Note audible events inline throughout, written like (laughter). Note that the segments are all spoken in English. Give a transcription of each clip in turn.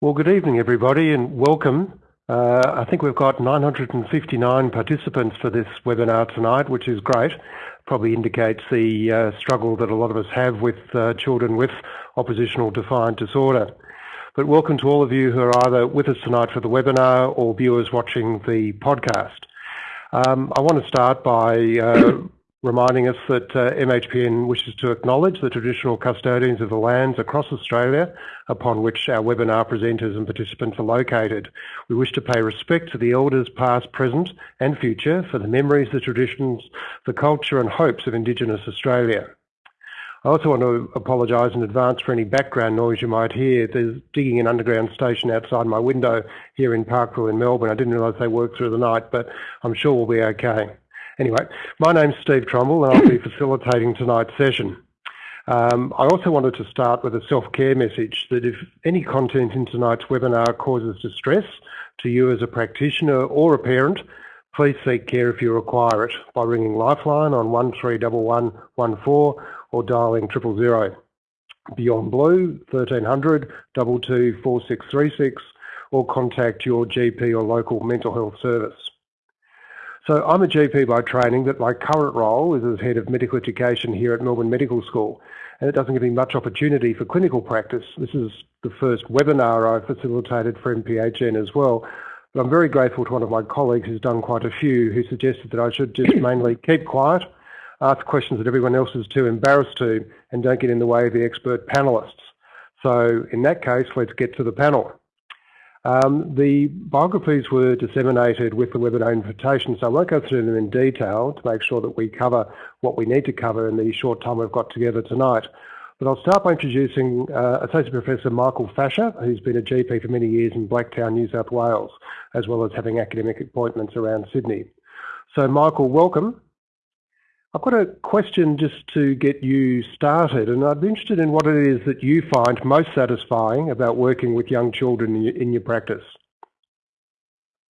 Well, good evening, everybody, and welcome. Uh, I think we've got 959 participants for this webinar tonight, which is great. Probably indicates the uh, struggle that a lot of us have with uh, children with oppositional defiant disorder. But welcome to all of you who are either with us tonight for the webinar or viewers watching the podcast. Um, I want to start by uh, reminding us that uh, MHPN wishes to acknowledge the traditional custodians of the lands across Australia upon which our webinar presenters and participants are located. We wish to pay respect to the elders past, present and future for the memories, the traditions, the culture and hopes of Indigenous Australia. I also want to apologise in advance for any background noise you might hear. There's digging an underground station outside my window here in Parkville in Melbourne. I didn't realise they worked through the night, but I'm sure we'll be okay. Anyway, my name's Steve Trumble and I'll be facilitating tonight's session. Um, I also wanted to start with a self-care message that if any content in tonight's webinar causes distress to you as a practitioner or a parent, please seek care if you require it by ringing Lifeline on 131114 or dialing triple zero. Beyond Blue 1300 22 4636 or contact your GP or local mental health service. So I'm a GP by training, but my current role is as Head of Medical Education here at Melbourne Medical School, and it doesn't give me much opportunity for clinical practice. This is the first webinar I've facilitated for MPHN as well, but I'm very grateful to one of my colleagues who's done quite a few, who suggested that I should just (clears throat) mainly keep quiet, ask questions that everyone else is too embarrassed to, and don't get in the way of the expert panellists. So in that case, let's get to the panel. Um, the biographies were disseminated with the webinar invitation, so I won't go through them in detail to make sure that we cover what we need to cover in the short time we've got together tonight. But I'll start by introducing uh, Associate Professor Michael Fasher, who's been a GP for many years in Blacktown, New South Wales, as well as having academic appointments around Sydney. So Michael, welcome. I've got a question just to get you started, and I'd be interested in what it is that you find most satisfying about working with young children in your, practice.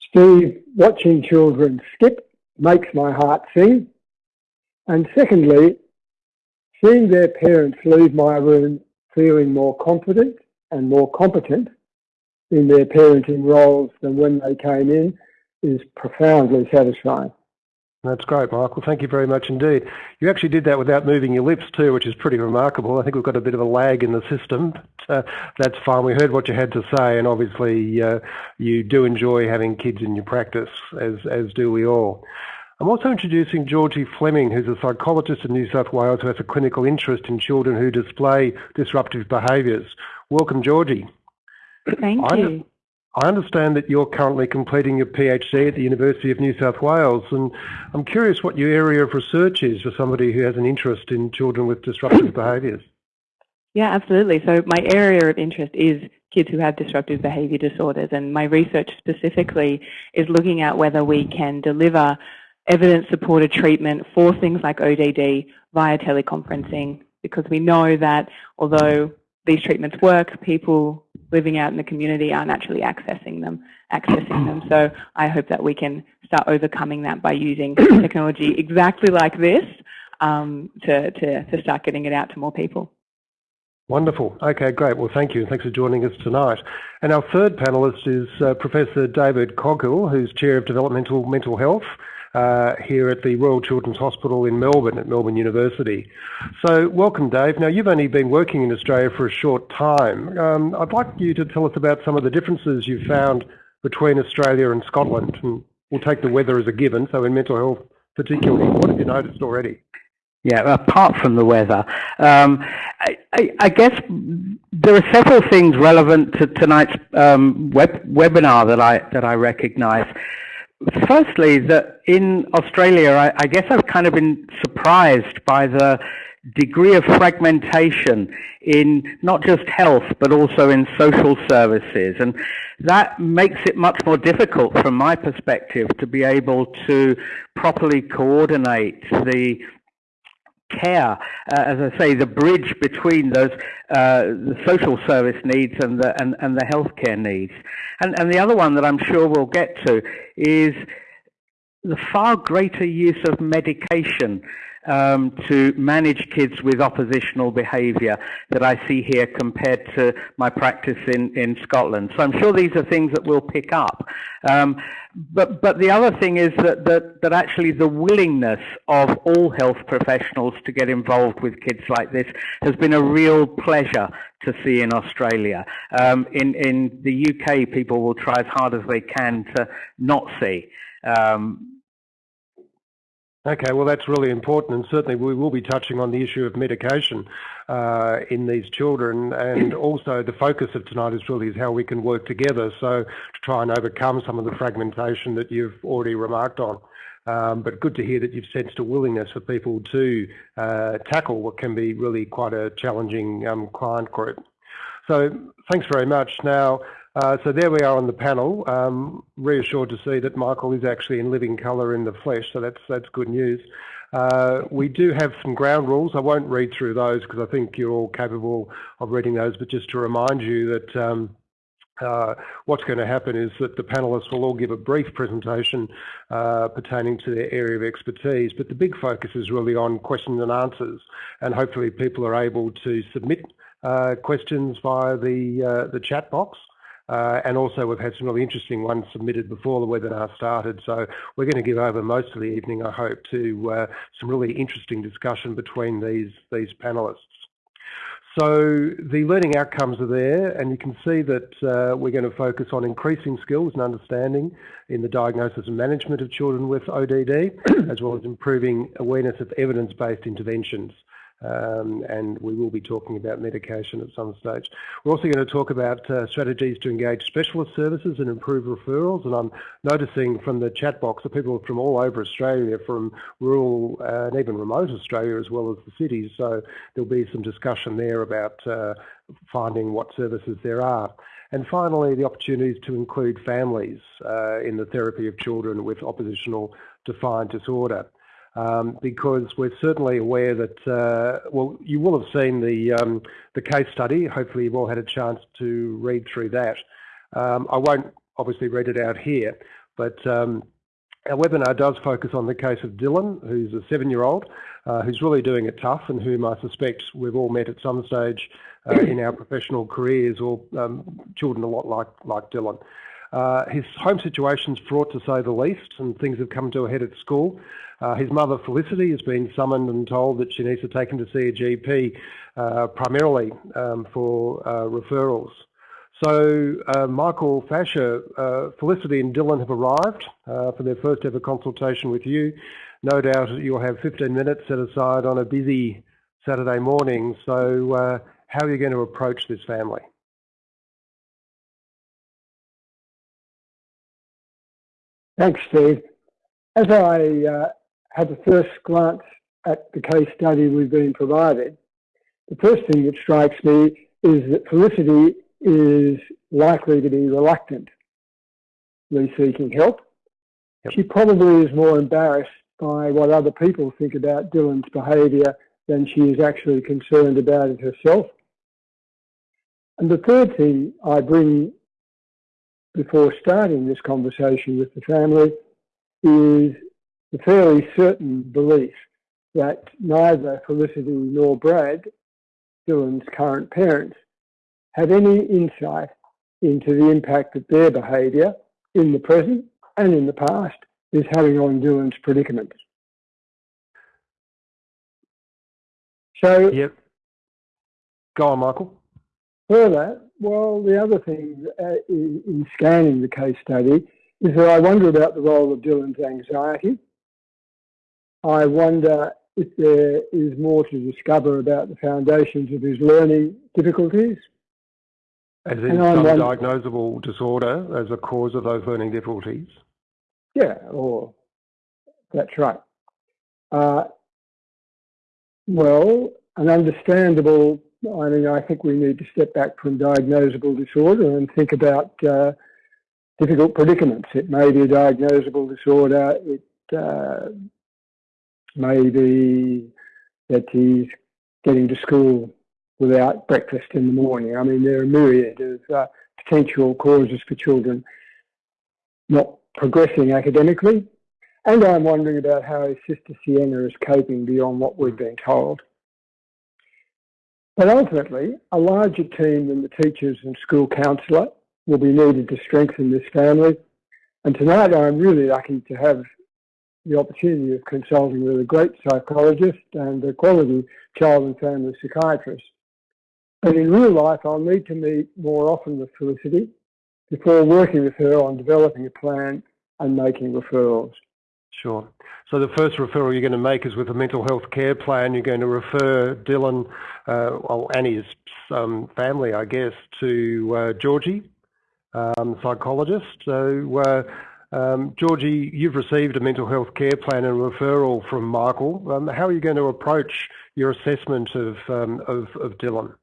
Steve, watching children skip makes my heart sing. And secondly, seeing their parents leave my room feeling more confident and more competent in their parenting roles than when they came in is profoundly satisfying. That's great, Michael. Thank you very much indeed. You actually did that without moving your lips too, which is pretty remarkable. I think we've got a bit of a lag in the system. But, uh, that's fine. We heard what you had to say, and obviously uh, you do enjoy having kids in your practice, as as do we all. I'm also introducing Georgie Fleming, who's a psychologist in New South Wales who has a clinical interest in children who display disruptive behaviours. Welcome, Georgie. Thank I you. I understand that you're currently completing your PhD at the University of New South Wales, and I'm curious what your area of research is for somebody who has an interest in children with disruptive (coughs) behaviours. Yeah, absolutely. So my area of interest is kids who have disruptive behaviour disorders, and my research specifically is looking at whether we can deliver evidence-supported treatment for things like ODD via teleconferencing, because we know that although these treatments work, people living out in the community aren't actually accessing them, accessing them. So I hope that we can start overcoming that by using (coughs) technology exactly like this um, to, to, to start getting it out to more people. Wonderful. Okay, great. Well, thank you. Thanks for joining us tonight. And our third panellist is uh, Professor David Coghill, who's Chair of Developmental Mental Health uh, here at the Royal Children's Hospital in Melbourne at Melbourne University. So welcome Dave. Now you've only been working in Australia for a short time. Um, I'd like you to tell us about some of the differences you've found between Australia and Scotland and we'll take the weather as a given, so in mental health particularly, what have you noticed already? Yeah, apart from the weather, um, I, I, I, guess there are several things relevant to tonight's um, web, webinar that I that I recognise. Firstly, that in Australia, I, I guess I've kind of been surprised by the degree of fragmentation in not just health, but also in social services. And that makes it much more difficult from my perspective to be able to properly coordinate the care, uh, as I say, the bridge between those uh, social service needs and the and, and the healthcare needs. And and the other one that I'm sure we'll get to is the far greater use of medication um, to manage kids with oppositional behaviour that I see here compared to my practice in, in Scotland. So I'm sure these are things that we'll pick up. Um, but, but the other thing is that, that, that actually the willingness of all health professionals to get involved with kids like this has been a real pleasure to see in Australia. Um, in, in the UK, people will try as hard as they can to not see. Um, Okay, well that's really important and certainly we will be touching on the issue of medication uh, in these children and (clears throat) also the focus of tonight is really is how we can work together so to try and overcome some of the fragmentation that you've already remarked on. Um, but good to hear that you've sensed a willingness for people to uh, tackle what can be really quite a challenging um, client group. So thanks very much. Now, uh, so there we are on the panel. Um, reassured to see that Michael is actually in living colour in the flesh, so that's that's good news. Uh, we do have some ground rules. I won't read through those because I think you're all capable of reading those, but just to remind you that um, uh, what's going to happen is that the panellists will all give a brief presentation uh, pertaining to their area of expertise, but the big focus is really on questions and answers, and hopefully people are able to submit uh, questions via the uh, the chat box. Uh, and also we've had some really interesting ones submitted before the webinar started. So we're going to give over most of the evening, I hope, to uh, some really interesting discussion between these, these panellists. So the learning outcomes are there and you can see that uh, we're going to focus on increasing skills and understanding in the diagnosis and management of children with ODD (clears throat) as well as improving awareness of evidence-based interventions um, and we will be talking about medication at some stage. We're also going to talk about uh, strategies to engage specialist services and improve referrals. And I'm noticing from the chat box that people from all over Australia, from rural uh, and even remote Australia as well as the cities. So there'll be some discussion there about uh, finding what services there are. And finally, the opportunities to include families uh, in the therapy of children with oppositional defiant disorder because we're certainly aware that, uh, well, you will have seen the, um, the case study. Hopefully you've all had a chance to read through that. Um, I won't obviously read it out here, but um, our webinar does focus on the case of Dylan, who's a seven-year-old, uh, who's really doing it tough and whom I suspect we've all met at some stage uh, in our professional careers or um, children a lot like, like Dylan. Uh, his home situation's fraught to say the least and things have come to a head at school. Uh, his mother, Felicity, has been summoned and told that she needs to take him to see a GP, uh, primarily um, for uh, referrals. So uh, Michael Fasher, Felicity and Dylan have arrived for their first ever consultation with you. No doubt you'll have 15 minutes set aside on a busy Saturday morning. So how are you going to approach this family? Thanks, Steve. As I uh, had the first glance at the case study we've been provided, the first thing that strikes me is that Felicity is likely to be reluctant seeking help. Yep. She probably is more embarrassed by what other people think about Dylan's behaviour than she is actually concerned about it herself. And the third thing I bring before starting this conversation with the family is the fairly certain belief that neither Felicity nor Brad, Dylan's current parents, have any insight into the impact that their behaviour in the present and in the past is having on Dylan's predicament. So, yep. Go on, Michael. Further, well, the other thing uh, in, in scanning the case study is that I wonder about the role of Dylan's anxiety I wonder if there is more to discover about the foundations of his learning difficulties. As in some diagnosable disorder as a cause of those learning difficulties? Yeah, or that's right. Uh, well, an understandable, I mean, I think we need to step back from diagnosable disorder and think about uh, difficult predicaments. It may be a diagnosable disorder. It uh, maybe that he's getting to school without breakfast in the morning. I mean, there are a myriad of uh, potential causes for children not progressing academically. And I'm wondering about how his sister Sienna is coping beyond what we've been told. But ultimately, a larger team than the teachers and school counsellor will be needed to strengthen this family. And tonight I'm really lucky to have the opportunity of consulting with a great psychologist and a quality child and family psychiatrist. But in real life, I'll need to meet more often with Felicity before working with her on developing a plan and making referrals. Sure. So the first referral you're going to make is with a mental health care plan. You're going to refer Dylan, uh, well, and his um, family, I guess, to uh, Georgie, um, psychologist. So, uh, um, Georgie, you've received a mental health care plan and referral from Michael. Um, how are you going to approach your assessment of, um, of, of Dylan?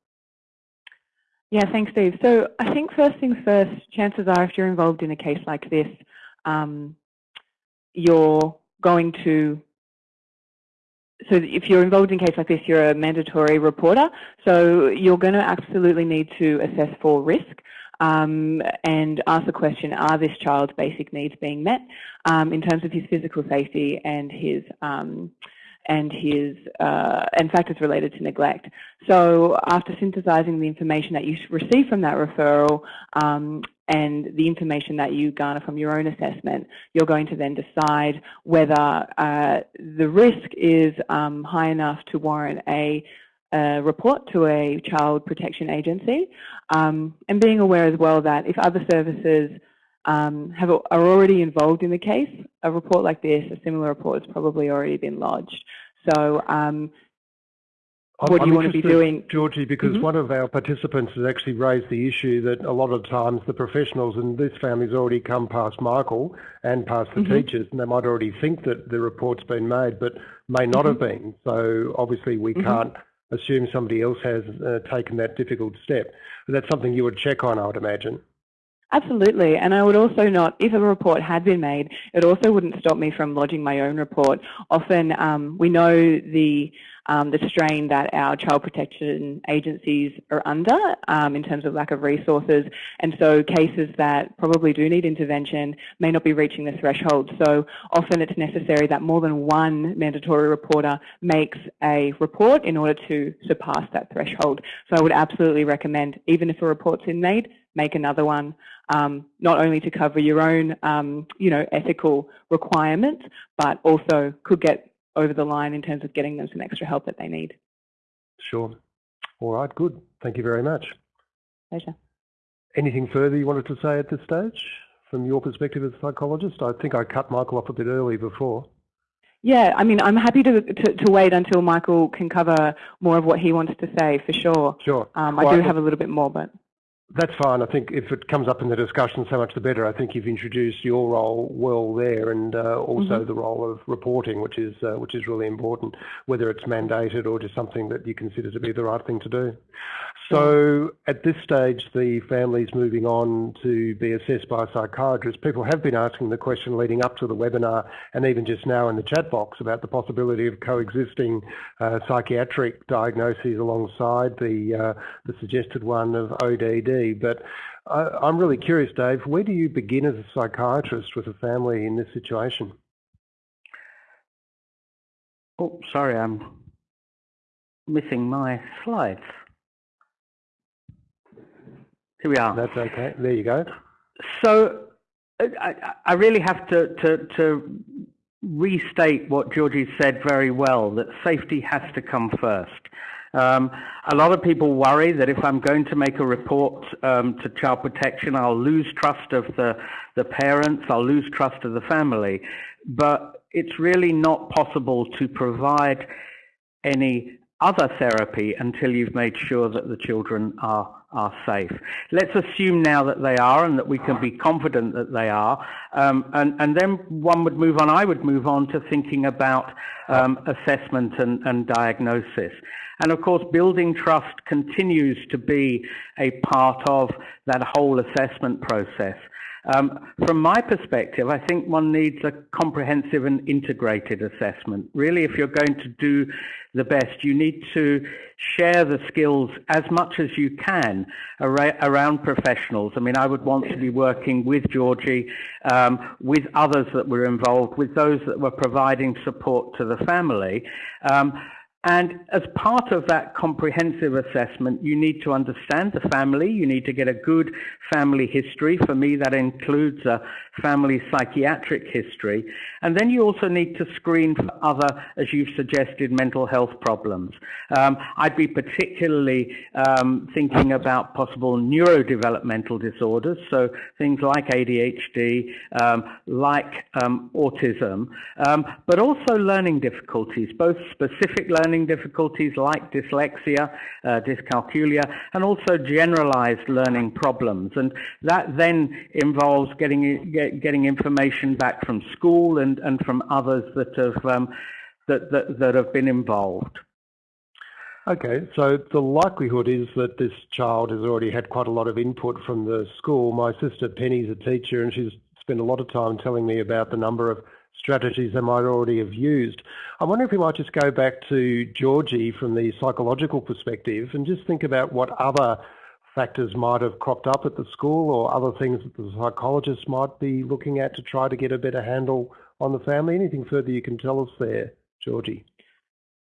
Yeah, thanks, Steve. So I think first things first, chances are if you're involved in a case like this, um, you're going to so if you're involved in a case like this, you're a mandatory reporter. So you're going to absolutely need to assess for risk um, and ask the question, are this child's basic needs being met um, in terms of his physical safety and his um, and his uh, and factors related to neglect. So after synthesizing the information that you receive from that referral um, and the information that you garner from your own assessment, you're going to then decide whether uh, the risk is um, high enough to warrant a, a, report to a child protection agency um, and being aware as well that if other services um, have, are already involved in the case, a report like this, a similar report has probably already been lodged. So um, what I'm do you want to be doing? Georgie, because mm -hmm. one of our participants has actually raised the issue that a lot of times the professionals in this family's already come past Michael and past the mm -hmm. teachers, and they might already think that the report's been made, but may not mm -hmm. have been. So obviously we mm-hmm. can't assume somebody else has uh, taken that difficult step. But that's something you would check on, I would imagine. Absolutely, and I would also not, if a report had been made, it also wouldn't stop me from lodging my own report. Often um, we know the um, the strain that our child protection agencies are under um, in terms of lack of resources. And so cases that probably do need intervention may not be reaching the threshold. So often it's necessary that more than one mandatory reporter makes a report in order to surpass that threshold. So I would absolutely recommend, even if a report's been made, make another one, um, not only to cover your own, um, you know, ethical requirements, but also could get over the line in terms of getting them some extra help that they need. Sure. All right, good. Thank you very much. Pleasure. Anything further you wanted to say at this stage from your perspective as a psychologist? I think I cut Michael off a bit early before. Yeah, I mean, I'm happy to, to, to, wait until Michael can cover more of what he wants to say, for sure. Sure. Um, I well, do have a little bit more, but... That's fine. I think if it comes up in the discussion, so much the better. I think you've introduced your role well there, and uh, also mm-hmm. the role of reporting, which is uh, which is really important, whether it's mandated or just something that you consider to be the right thing to do. So at this stage, the family's moving on to be assessed by a psychiatrist. People have been asking the question leading up to the webinar and even just now in the chat box about the possibility of coexisting uh, psychiatric diagnoses alongside the, uh, the suggested one of ODD. But I, am really curious, Dave, where do you begin as a psychiatrist with a family in this situation? Oh, sorry, I'm missing my slides. Here we are. That's okay. There you go. So I, I really have to, to, to restate what Georgie said very well, that safety has to come first. Um, a lot of people worry that if I'm going to make a report um, to child protection, I'll lose trust of the, the parents, I'll lose trust of the family. But it's really not possible to provide any other therapy until you've made sure that the children are are safe. Let's assume now that they are and that we can be confident that they are. Um, and, and, then one would move on, I would move on to thinking about um, assessment and, and, diagnosis. And of course, building trust continues to be a part of that whole assessment process. Um, from my perspective, I think one needs a comprehensive and integrated assessment. Really, if you're going to do the best, you need to share the skills as much as you can around professionals. I mean, I would want to be working with Georgie, um, with others that were involved, with those that were providing support to the family. Um, and as part of that comprehensive assessment, you need to understand the family. You need to get a good family history. For me, that includes a family psychiatric history. And then you also need to screen for other, as you've suggested, mental health problems. Um, I'd be particularly um, thinking about possible neurodevelopmental disorders, so things like ADHD, um, like um, autism, um, but also learning difficulties, both specific learning difficulties like dyslexia, uh, dyscalculia, and also generalized learning problems. And that then involves getting, get, getting information back from school and, and from others that have, um, that, that, that have been involved. Okay, so the likelihood is that this child has already had quite a lot of input from the school. My sister Penny's a teacher and she's spent a lot of time telling me about the number of strategies they might already have used. I wonder if we might just go back to Georgie from the psychological perspective and just think about what other factors might have cropped up at the school or other things that the psychologists might be looking at to try to get a better handle on the family. Anything further you can tell us there, Georgie?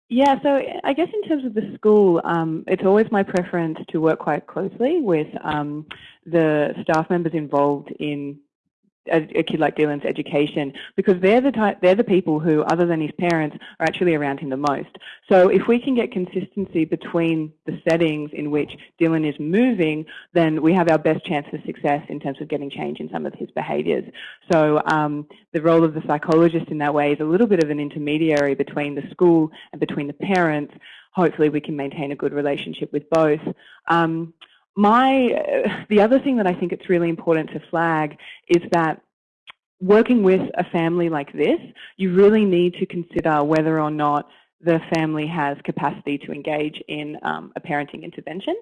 Yeah, so I guess in terms of the school, um, it's always my preference to work quite closely with um, the staff members involved in a, kid like Dylan's education because they're the type, they're the people who, other than his parents, are actually around him the most. So if we can get consistency between the settings in which Dylan is moving, then we have our best chance for success in terms of getting change in some of his behaviours. So um, the role of the psychologist in that way is a little bit of an intermediary between the school and between the parents. Hopefully, we can maintain a good relationship with both. Um, my uh, the other thing that I think it's really important to flag is that working with a family like this, you really need to consider whether or not the family has capacity to engage in um, a parenting intervention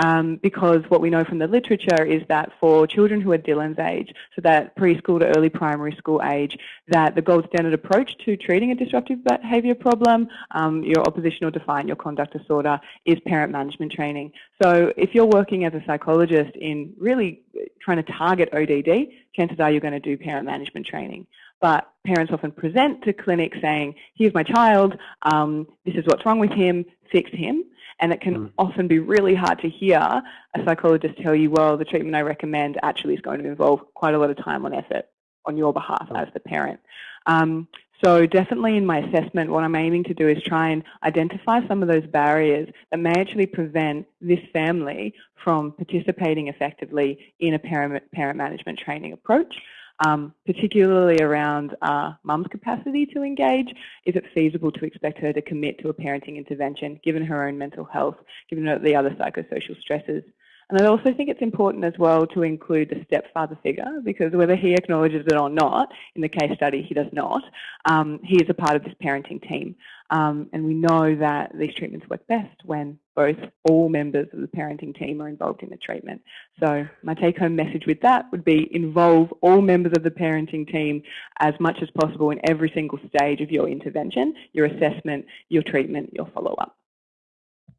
um, because what we know from the literature is that for children who are Dylan's age, so that preschool to early primary school age, that the gold standard approach to treating a disruptive behaviour problem, um, your oppositional defiant, your conduct disorder, is parent management training. So if you're working as a psychologist in really trying to target ODD, chances are you're going to do parent management training. But parents often present to clinics saying, here's my child, um, this is what's wrong with him, fix him. And it can mm. often be really hard to hear a psychologist tell you, well, the treatment I recommend actually is going to involve quite a lot of time and effort on your behalf mm. as the parent. Um, so definitely in my assessment, what I'm aiming to do is try and identify some of those barriers that may actually prevent this family from participating effectively in a parent, parent management training approach um, particularly around uh, mum's capacity to engage. Is it feasible to expect her to commit to a parenting intervention given her own mental health, given the other psychosocial stresses? And I also think it's important as well to include the stepfather figure because whether he acknowledges it or not, in the case study he does not, um, he is a part of this parenting team. Um, and we know that these treatments work best when both all members of the parenting team are involved in the treatment. So my take-home message with that would be involve all members of the parenting team as much as possible in every single stage of your intervention, your assessment, your treatment, your follow-up.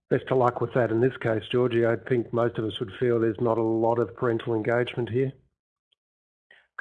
Best of luck with that in this case, Georgie. I think most of us would feel there's not a lot of parental engagement here.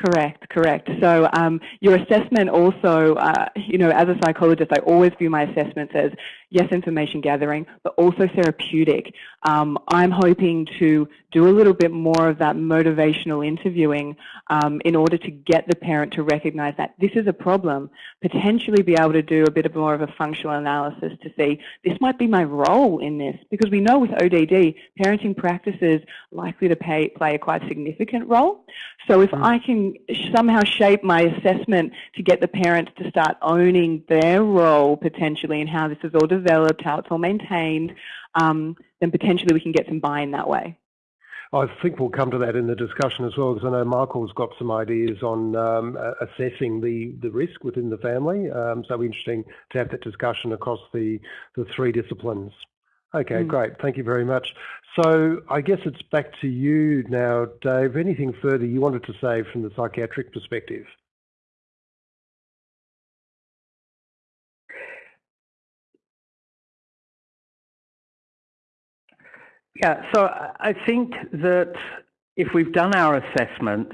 Correct, correct. So um, your assessment also, uh, you know, as a psychologist, I always view my assessments as yes, information gathering, but also therapeutic. Um, I'm hoping to do a little bit more of that motivational interviewing um, in order to get the parent to recognize that this is a problem, potentially be able to do a bit of more of a functional analysis to see this might be my role in this, because we know with ODD, parenting practices likely to pay, play a quite significant role. So if mm. I can somehow shape my assessment to get the parents to start owning their role potentially and how this is all developed, how it's all maintained, um, then potentially we can get some buy-in that way. I think we'll come to that in the discussion as well, because I know Michael's got some ideas on um, assessing the, the risk within the family. Um, so interesting to have that discussion across the, the three disciplines. Okay, mm. great. Thank you very much. So I guess it's back to you now, Dave. Anything further you wanted to say from the psychiatric perspective? Yeah, so I think that if we've done our assessment,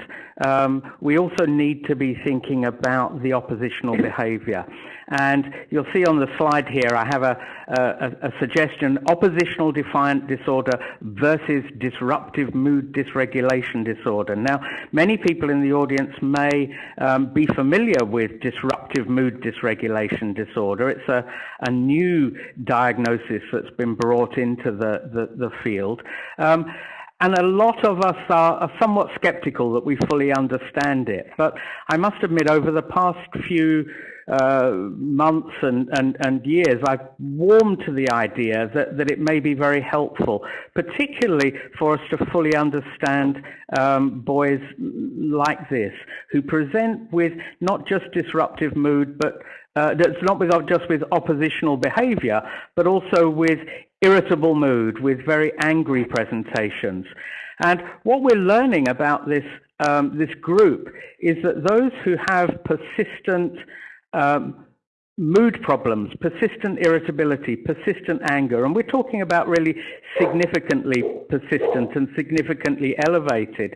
um, we also need to be thinking about the oppositional behaviour. And you'll see on the slide here, I have a, a, a, suggestion, oppositional defiant disorder versus disruptive mood dysregulation disorder. Now, many people in the audience may um, be familiar with disruptive mood dysregulation disorder. It's a, a new diagnosis that's been brought into the, the, the field. Um, and a lot of us are, are, somewhat skeptical that we fully understand it. But I must admit, over the past few uh, months and, and, and years, I've warmed to the idea that, that it may be very helpful, particularly for us to fully understand um, boys like this, who present with not just disruptive mood, but uh, that's not with, just with oppositional behavior, but also with irritable mood, with very angry presentations. And what we're learning about this, um, this group is that those who have persistent um, mood problems, persistent irritability, persistent anger, and we're talking about really significantly persistent and significantly elevated,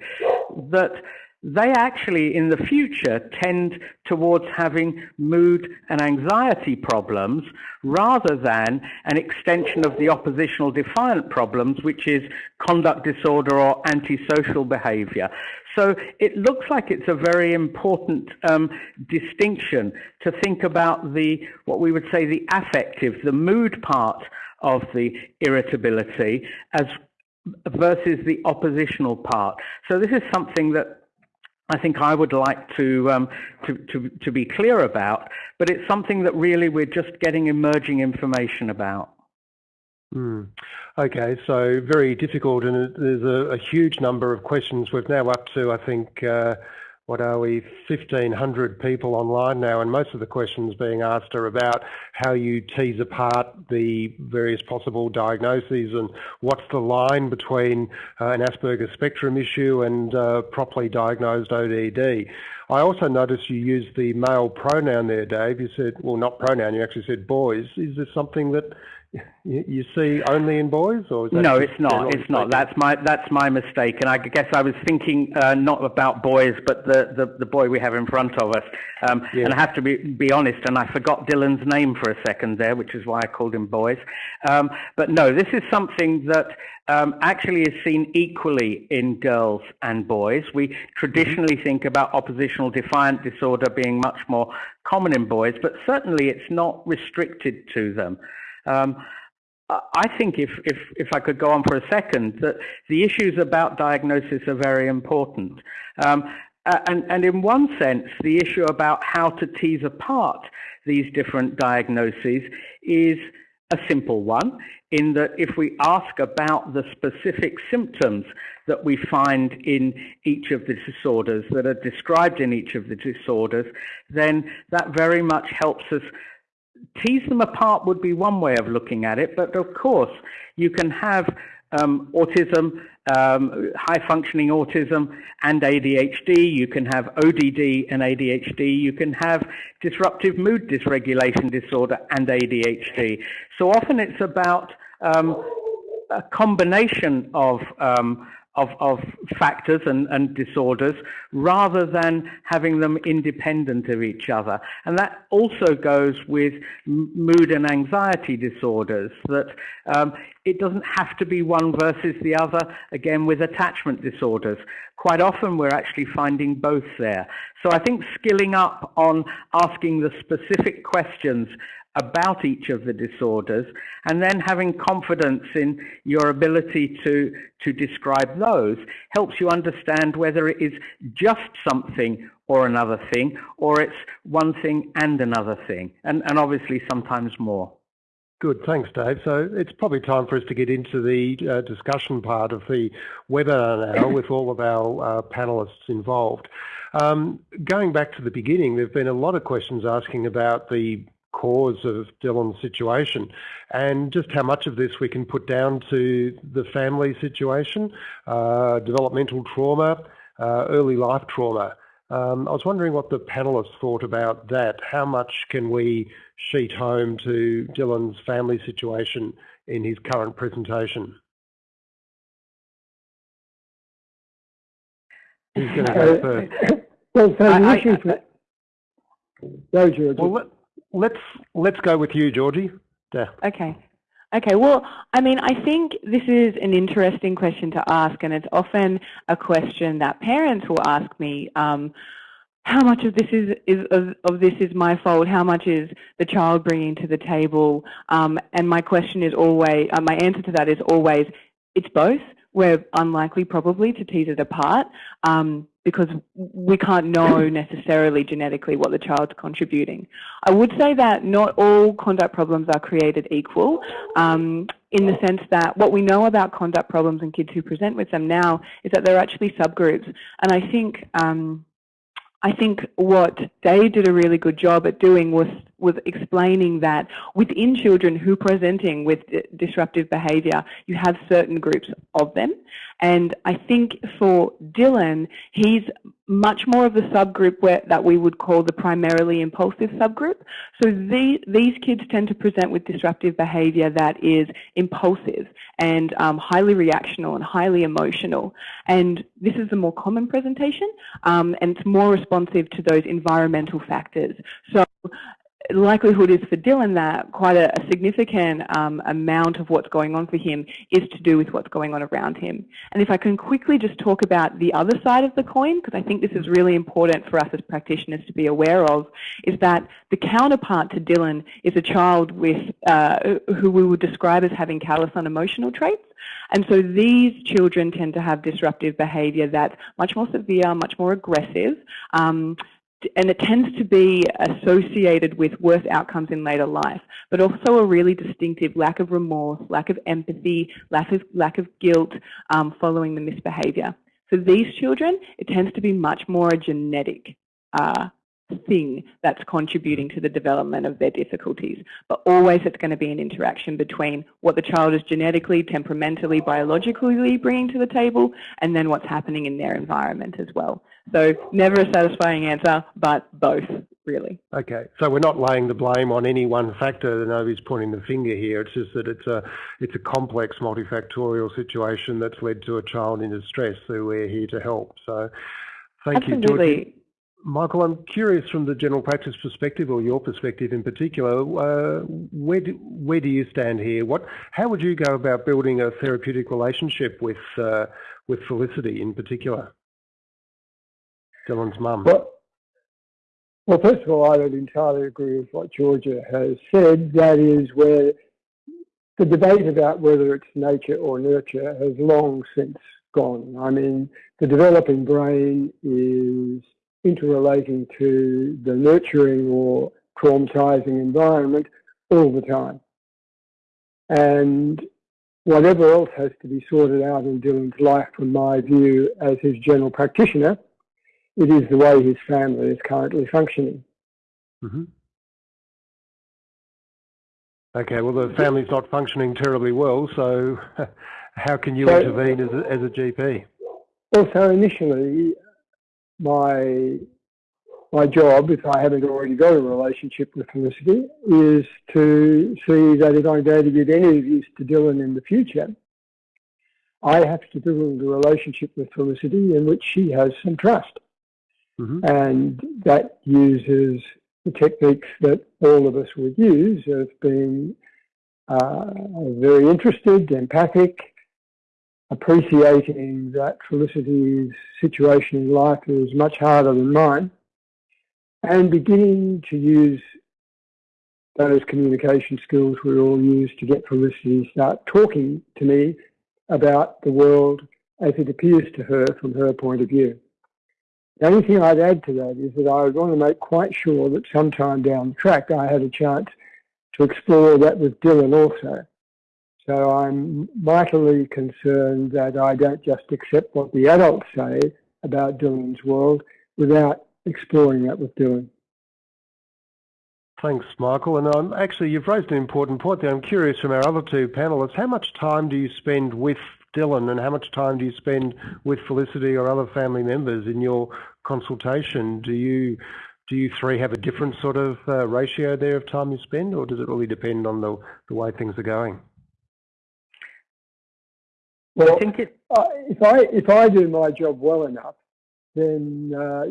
that they actually in the future tend towards having mood and anxiety problems rather than an extension of the oppositional defiant problems, which is conduct disorder or antisocial behavior. So it looks like it's a very important um, distinction to think about the, what we would say, the affective, the mood part of the irritability as versus the oppositional part. So this is something that I think I would like to, um, to, to, to be clear about, but it's something that really we're just getting emerging information about. Mm. Okay, so very difficult, and there's a, a, huge number of questions. We're now up to, I think, uh, what are we, 1,500 people online now, and most of the questions being asked are about how you tease apart the various possible diagnoses and what's the line between uh, an Asperger's spectrum issue and uh, properly diagnosed ODD. I also noticed you used the male pronoun there, Dave. You said, well, not pronoun, you actually said boys. Is this something that you see only in boys, or no? It's not. It's not. That's my that's my mistake. And I guess I was thinking uh, not about boys, but the, the, the boy we have in front of us. Um, yeah. And I have to be be honest, and I forgot Dylan's name for a second there, which is why I called him boys. Um, but no, this is something that um, actually is seen equally in girls and boys. We traditionally mm-hmm. think about oppositional defiant disorder being much more common in boys, but certainly it's not restricted to them. Um, I think if, if, if I could go on for a second, that the issues about diagnosis are very important. Um, and, and in one sense, the issue about how to tease apart these different diagnoses is a simple one in that if we ask about the specific symptoms that we find in each of the disorders that are described in each of the disorders, then that very much helps us tease them apart would be one way of looking at it, but of course you can have um, autism, um, high functioning autism and ADHD. You can have ODD and ADHD. You can have disruptive mood dysregulation disorder and ADHD. So often it's about um, a combination of um, of, of factors and, and disorders rather than having them independent of each other. And that also goes with mood and anxiety disorders, that um, it doesn't have to be one versus the other, again, with attachment disorders. Quite often we're actually finding both there. So I think skilling up on asking the specific questions about each of the disorders and then having confidence in your ability to, to describe those helps you understand whether it is just something or another thing or it's one thing and another thing and, and obviously sometimes more. Good, thanks Dave. So it's probably time for us to get into the uh, discussion part of the webinar now with all of our uh, panellists involved. Um, going back to the beginning, there have been a lot of questions asking about the cause of Dylan's situation, and just how much of this we can put down to the family situation, uh, developmental trauma, uh, early life trauma. Um, I was wondering what the panelists thought about that. How much can we sheet home to Dylan's family situation in his current presentation? He's going to go uh, first? (laughs) Well, so the issue for... Go, George. Well, let's let's go with you, Georgie. Yeah. Okay. Okay, well, I mean, I think this is an interesting question to ask, and it's often a question that parents will ask me. Um, how much of this is, is of, of, this is my fault? How much is the child bringing to the table? Um, and my question is always, uh, my answer to that is always, it's both. We're unlikely probably to tease it apart. Um, because we can't know (clears throat) necessarily genetically what the child's contributing. I would say that not all conduct problems are created equal um, in the sense that what we know about conduct problems and kids who present with them now is that they're actually subgroups. And I think um, I think what Dave did a really good job at doing was was explaining that within children who are presenting with disruptive behaviour, you have certain groups of them. And I think for Dylan, he's much more of the subgroup where, that we would call the primarily impulsive subgroup. So the, these kids tend to present with disruptive behaviour that is impulsive and um, highly reactional and highly emotional. And this is the more common presentation, um, and it's more responsive to those environmental factors. So likelihood is for Dylan that quite a, a significant um, amount of what's going on for him is to do with what's going on around him. And if I can quickly just talk about the other side of the coin, because I think this is really important for us as practitioners to be aware of, is that the counterpart to Dylan is a child with uh, who we would describe as having callous unemotional traits. And so these children tend to have disruptive behaviour that's much more severe, much more aggressive, um, and it tends to be associated with worse outcomes in later life, but also a really distinctive lack of remorse, lack of empathy, lack of, lack of guilt um, following the misbehaviour. For these children, it tends to be much more a genetic uh, thing that's contributing to the development of their difficulties. But always it's going to be an interaction between what the child is genetically, temperamentally, biologically bringing to the table, and then what's happening in their environment as well. So never a satisfying answer, but both, really. Okay, so we're not laying the blame on any one factor. Nobody's pointing the finger here. It's just that it's a it's a complex, multifactorial situation that's led to a child in distress. So we're here to help. So thank Absolutely. you, Georgie. Michael, I'm curious from the general practice perspective, or your perspective in particular, uh, where do, where do you stand here? What, how would you go about building a therapeutic relationship with uh, with Felicity in particular? Dylan's mum. Well, well, first of all, I would entirely agree with what Georgia has said. That is where the debate about whether it's nature or nurture has long since gone. I mean, the developing brain is interrelating to the nurturing or traumatizing environment all the time. And whatever else has to be sorted out in Dylan's life, from my view as his general practitioner, it is the way his family is currently functioning. Mm -hmm. Okay, well, the family's not functioning terribly well, so (laughs) how can you so, intervene as a, as a GP? Well, so initially, my my job, if I haven't already got a relationship with Felicity, is to see that if I'm going to get any use to Dylan in the future, I have to build a relationship with Felicity in which she has some trust. Mm -hmm. And that uses the techniques that all of us would use of being uh, very interested, empathic, appreciating that Felicity's situation in life is much harder than mine, and beginning to use those communication skills we all use to get Felicity to start talking to me about the world as it appears to her from her point of view. The only thing I'd add to that is that I would want to make quite sure that sometime down the track I had a chance to explore that with Dylan also. So I'm mightily concerned that I don't just accept what the adults say about Dylan's world without exploring that with Dylan. Thanks, Michael. And um, actually, you've raised an important point there. I'm curious from our other two panellists, how much time do you spend with Dylan and how much time do you spend with Felicity or other family members in your consultation? Do you do you three have a different sort of uh, ratio there of time you spend or does it really depend on the, the way things are going? Well, I think it, uh, if I if I do my job well enough, then uh,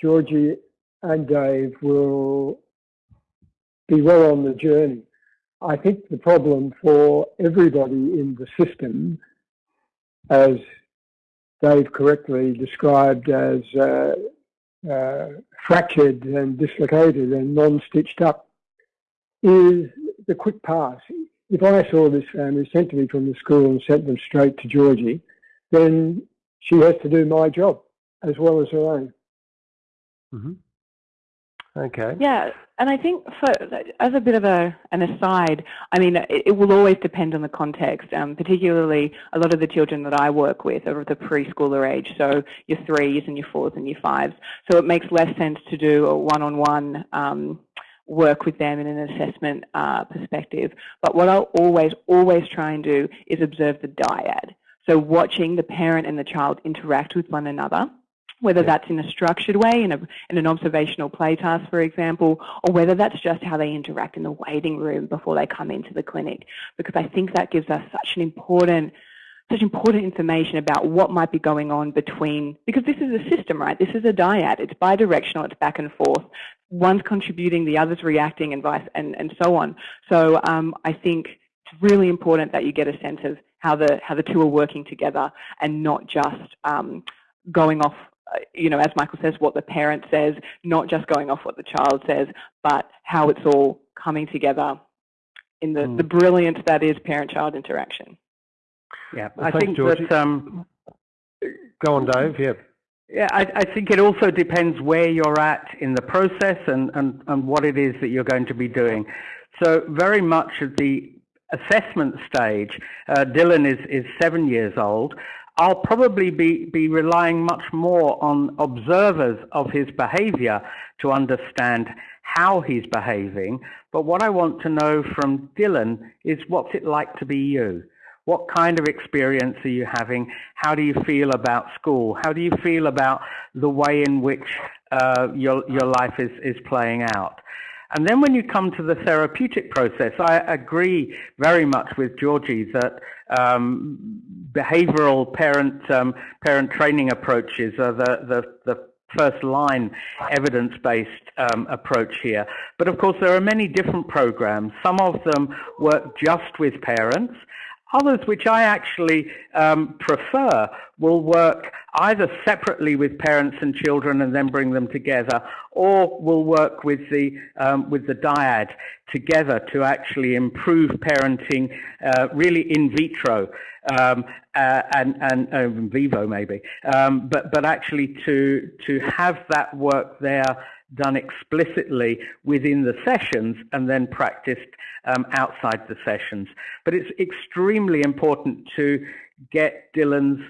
Georgie and Dave will be well on the journey. I think the problem for everybody in the system, as Dave correctly described as uh, uh, fractured and dislocated and non-stitched up, is the quick pass. If I saw this family sent to me from the school and sent them straight to Georgie, then she has to do my job as well as her own. Mm -hmm. Okay. Yeah, and I think for as a bit of a an aside, I mean, it, it will always depend on the context. Um, particularly, a lot of the children that I work with are of the preschooler age, so your threes and your fours and your fives. So it makes less sense to do a one-on-one um, work with them in an assessment uh, perspective. But what I'll always, always try and do is observe the dyad. So watching the parent and the child interact with one another whether that's in a structured way, in, a, in an observational play task, for example, or whether that's just how they interact in the waiting room before they come into the clinic. Because I think that gives us such an important such important information about what might be going on between, because this is a system, right? This is a dyad. It's bidirectional. It's back and forth. One's contributing, the other's reacting, and vice, and, and so on. So um, I think it's really important that you get a sense of how the how the two are working together, and not just um, going off you know, as Michael says, what the parent says, not just going off what the child says, but how it's all coming together in the, mm. the brilliance that is parent-child interaction. Yeah, well, I think Georgie. that... Um, Go on, Dave, yeah. Yeah, I, I, think it also depends where you're at in the process and, and, and what it is that you're going to be doing. So very much at the assessment stage, uh, Dylan is, is seven years old. I'll probably be, be relying much more on observers of his behavior to understand how he's behaving. But what I want to know from Dylan is what's it like to be you? What kind of experience are you having? How do you feel about school? How do you feel about the way in which uh, your, your life is, is playing out? And then when you come to the therapeutic process, I agree very much with Georgie that um, behavioral parent um, parent training approaches are the, the, the first line evidence-based um, approach here. But of course, there are many different programs. Some of them work just with parents. Others, which I actually um, prefer, will work either separately with parents and children and then bring them together, or will work with the um, with the dyad together to actually improve parenting, uh, really in vitro um, uh, and and uh, in vivo maybe, um, but but actually to to have that work there done explicitly within the sessions and then practiced um, outside the sessions. But it's extremely important to get Dylan's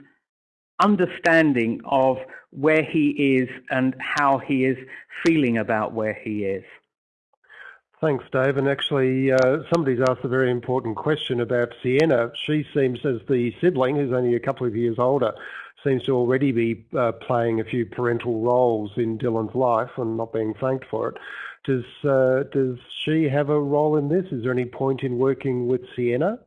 understanding of where he is and how he is feeling about where he is. Thanks, Dave. And actually, uh, somebody's asked a very important question about Sienna. She seems, as the sibling, who's only a couple of years older, seems to already be uh, playing a few parental roles in Dylan's life and not being thanked for it. Does uh, does she have a role in this? Is there any point in working with Sienna?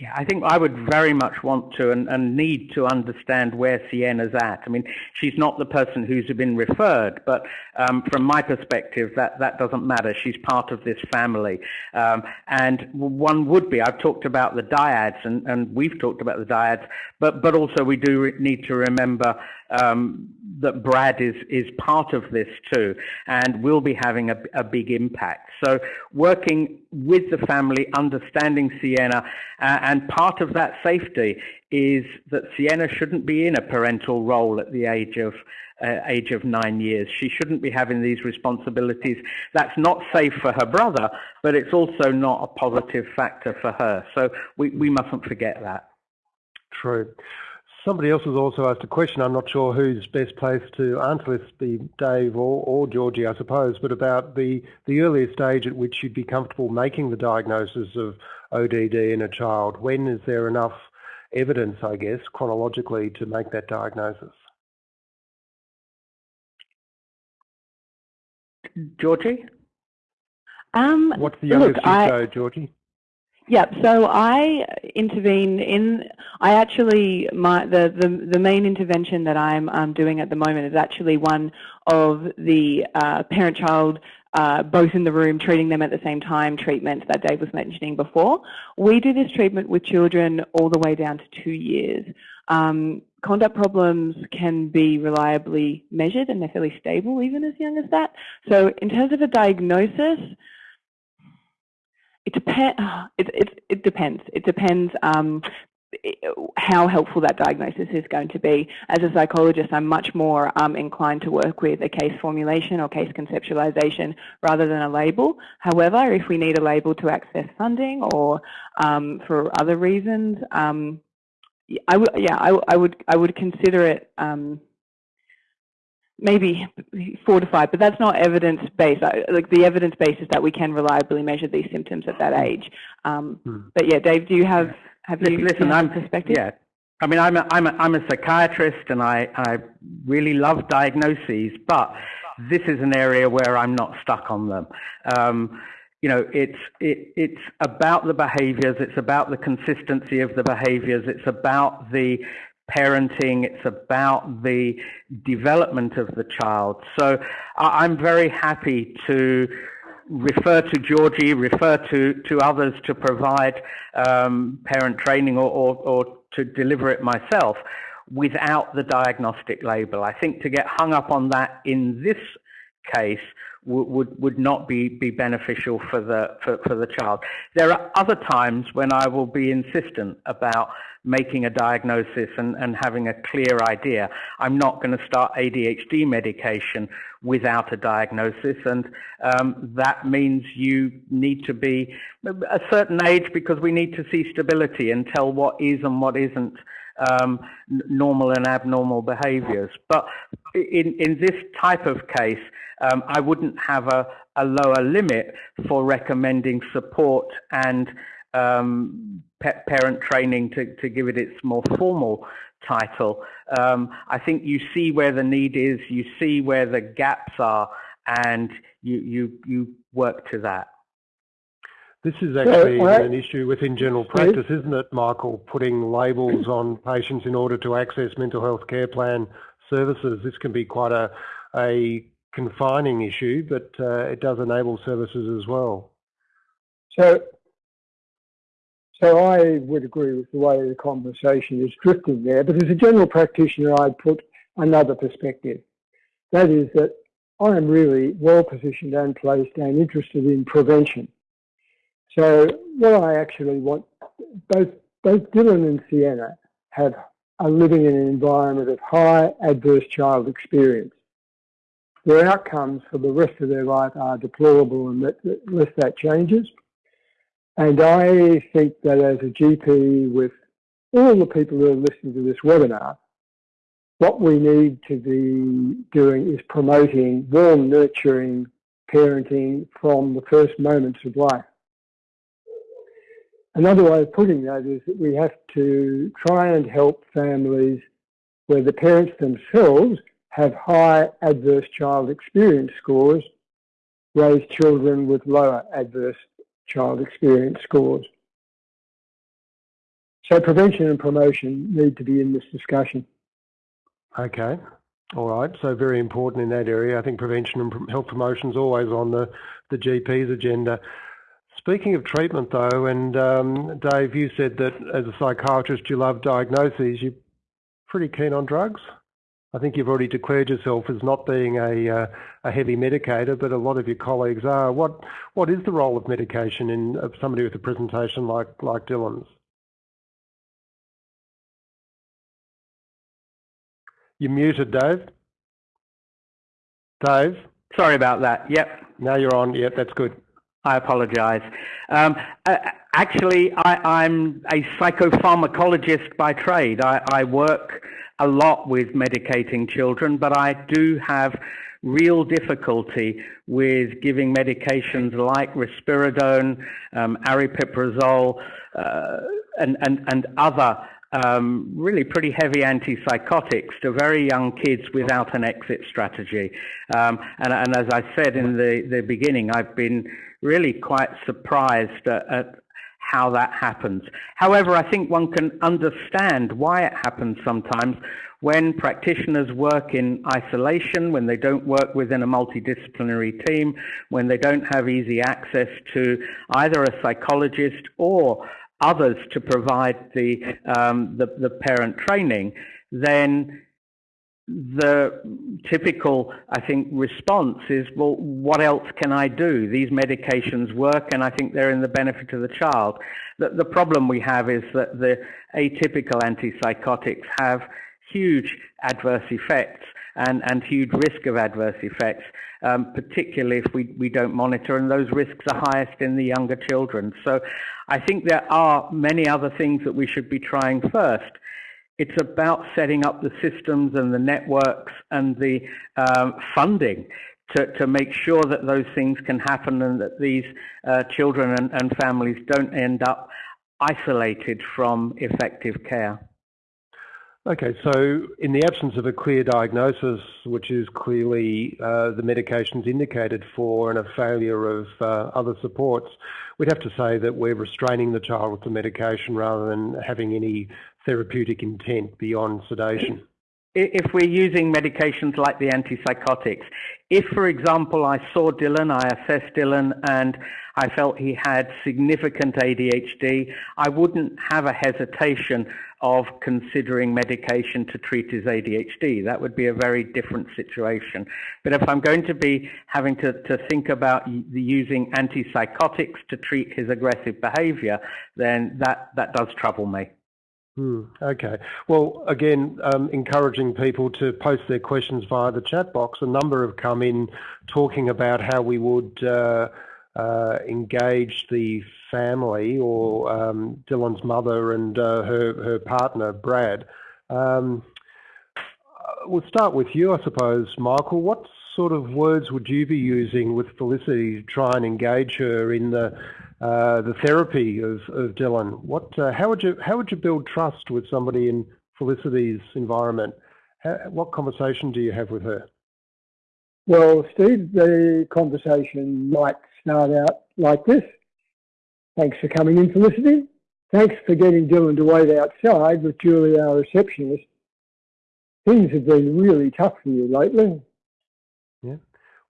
Yeah, I think I would very much want to and, and, need to understand where Sienna's at. I mean, she's not the person who's been referred, but um, from my perspective, that, that doesn't matter. She's part of this family. Um, and one would be, I've talked about the dyads, and, and we've talked about the dyads, but, but also we do need to remember um, that Brad is, is part of this too and will be having a, a big impact. So working with the family, understanding Sienna, uh, and part of that safety is that Sienna shouldn't be in a parental role at the age of uh, age of nine years. She shouldn't be having these responsibilities. That's not safe for her brother, but it's also not a positive factor for her. So we, we mustn't forget that. True. Somebody else has also asked a question. I'm not sure who's best placed to answer this, be Dave or, or Georgie, I suppose, but about the, the earliest stage at which you'd be comfortable making the diagnosis of ODD in a child. When is there enough evidence, I guess, chronologically to make that diagnosis? Georgie? Um, What's the youngest look, you I, Georgie? Yep. So I intervene in. I actually my the the, the main intervention that I'm um, doing at the moment is actually one of the uh, parent-child. Uh, both in the room, treating them at the same time, treatment that Dave was mentioning before. We do this treatment with children all the way down to two years. Um, conduct problems can be reliably measured and they're fairly stable even as young as that. So in terms of a diagnosis, it, depends. it, it, it depends. It depends um, how helpful that diagnosis is going to be. As a psychologist, I'm much more um, inclined to work with a case formulation or case conceptualization rather than a label. However, if we need a label to access funding or um, for other reasons, um, I would, yeah, I, I, would, I would consider it um, maybe four to five, but that's not evidence-based. Like the evidence base is that we can reliably measure these symptoms at that hmm. age. Um, hmm. But yeah, Dave, do you have have you listen? I'm perspective. Yeah, I mean, I'm a, I'm a, I'm a psychiatrist, and I I really love diagnoses, but this is an area where I'm not stuck on them. Um, you know, it's it, it's about the behaviours, it's about the consistency of the behaviours, it's about the parenting, it's about the development of the child. So I'm very happy to refer to Georgie, refer to, to others to provide um, parent training or, or, or to deliver it myself without the diagnostic label. I think to get hung up on that in this case would would not be be beneficial for the for, for the child. There are other times when I will be insistent about making a diagnosis and, and having a clear idea. I'm not going to start ADHD medication without a diagnosis, and um, that means you need to be a certain age because we need to see stability and tell what is and what isn't um, normal and abnormal behaviors. But in, in this type of case, um, I wouldn't have a, a lower limit for recommending support and um, parent training to, to give it its more formal title. Um, I think you see where the need is, you see where the gaps are, and you, you, you work to that. This is actually so, an issue within general practice, isn't it, Michael? Putting labels on patients in order to access mental health care plan services. This can be quite a, a confining issue, but uh, it does enable services as well. So, so I would agree with the way the conversation is drifting there, but as a general practitioner, I'd put another perspective. That is that I am really well positioned and placed and interested in prevention. So what I actually want, both, both Dylan and Sienna have are living in an environment of high adverse child experience. Their outcomes for the rest of their life are deplorable and unless that changes. And I think that as a GP with all the people who are listening to this webinar, what we need to be doing is promoting warm, nurturing parenting from the first moments of life. Another way of putting that is that we have to try and help families where the parents themselves have high adverse child experience scores raise children with lower adverse child experience scores. So prevention and promotion need to be in this discussion. Okay. All right. So very important in that area. I think prevention and health promotion is always on the, the GP's agenda. Speaking of treatment, though, and um, Dave, you said that as a psychiatrist you love diagnoses. You're pretty keen on drugs. I think you've already declared yourself as not being a, uh, a heavy medicator, but a lot of your colleagues are. What what is the role of medication in of somebody with a presentation like like Dylan's? You're muted, Dave. Dave. Sorry about that. Yep. Now you're on. Yep, that's good. I apologize. Um, uh, actually, I, am a psychopharmacologist by trade. I, I, work a lot with medicating children, but I do have real difficulty with giving medications like risperidone, um, aripiprazole, uh, and, and, and other um, really pretty heavy antipsychotics to very young kids without an exit strategy. Um, and, and, as I said in the, the beginning, I've been really quite surprised at, at how that happens. However, I think one can understand why it happens sometimes when practitioners work in isolation, when they don't work within a multidisciplinary team, when they don't have easy access to either a psychologist or others to provide the, um, the, the parent training, then the typical, I think, response is, well, what else can I do? These medications work and I think they're in the benefit of the child. The, the problem we have is that the atypical antipsychotics have huge adverse effects and, and huge risk of adverse effects, um, particularly if we, we don't monitor, and those risks are highest in the younger children. So I think there are many other things that we should be trying first. It's about setting up the systems and the networks and the um, funding to, to make sure that those things can happen and that these uh, children and, and families don't end up isolated from effective care. Okay, so in the absence of a clear diagnosis, which is clearly uh, the medications indicated for and a failure of uh, other supports, we'd have to say that we're restraining the child with the medication rather than having any therapeutic intent beyond sedation if we're using medications like the antipsychotics, if, for example, I saw Dylan, I assessed Dylan, and I felt he had significant ADHD, I wouldn't have a hesitation of considering medication to treat his ADHD. That would be a very different situation. But if I'm going to be having to, to think about using antipsychotics to treat his aggressive behavior, then that, that does trouble me. Hmm, okay. Well, again, um, encouraging people to post their questions via the chat box. A number have come in talking about how we would uh, uh, engage the family or um, Dylan's mother and uh, her, her partner, Brad. Um, we'll start with you, I suppose, Michael. What sort of words would you be using with Felicity to try and engage her in the uh, the therapy of, of Dylan. What, uh, how would you how would you build trust with somebody in Felicity's environment? How, what conversation do you have with her? Well, Steve, the conversation might start out like this. Thanks for coming in, Felicity. Thanks for getting Dylan to wait outside with Julie, our receptionist. Things have been really tough for you lately.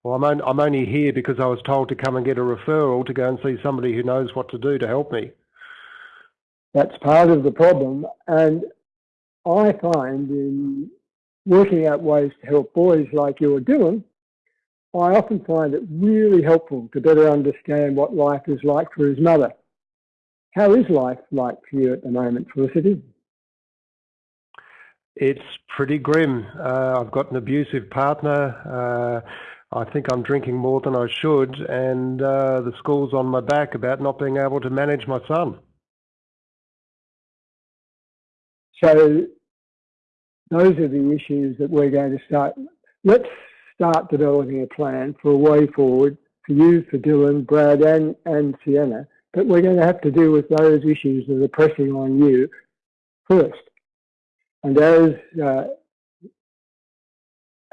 Well, I'm, on, I'm only here because I was told to come and get a referral to go and see somebody who knows what to do to help me. That's part of the problem. And I find in working out ways to help boys like you're doing, I often find it really helpful to better understand what life is like for his mother. How is life like for you at the moment, Felicity? It's pretty grim. Uh, I've got an abusive partner. Uh, I think I'm drinking more than I should, and uh, the school's on my back about not being able to manage my son. So those are the issues that we're going to start. Let's start developing a plan for a way forward for you, for Dylan, Brad, and, and Sienna. But we're going to have to deal with those issues that are pressing on you first. And as uh,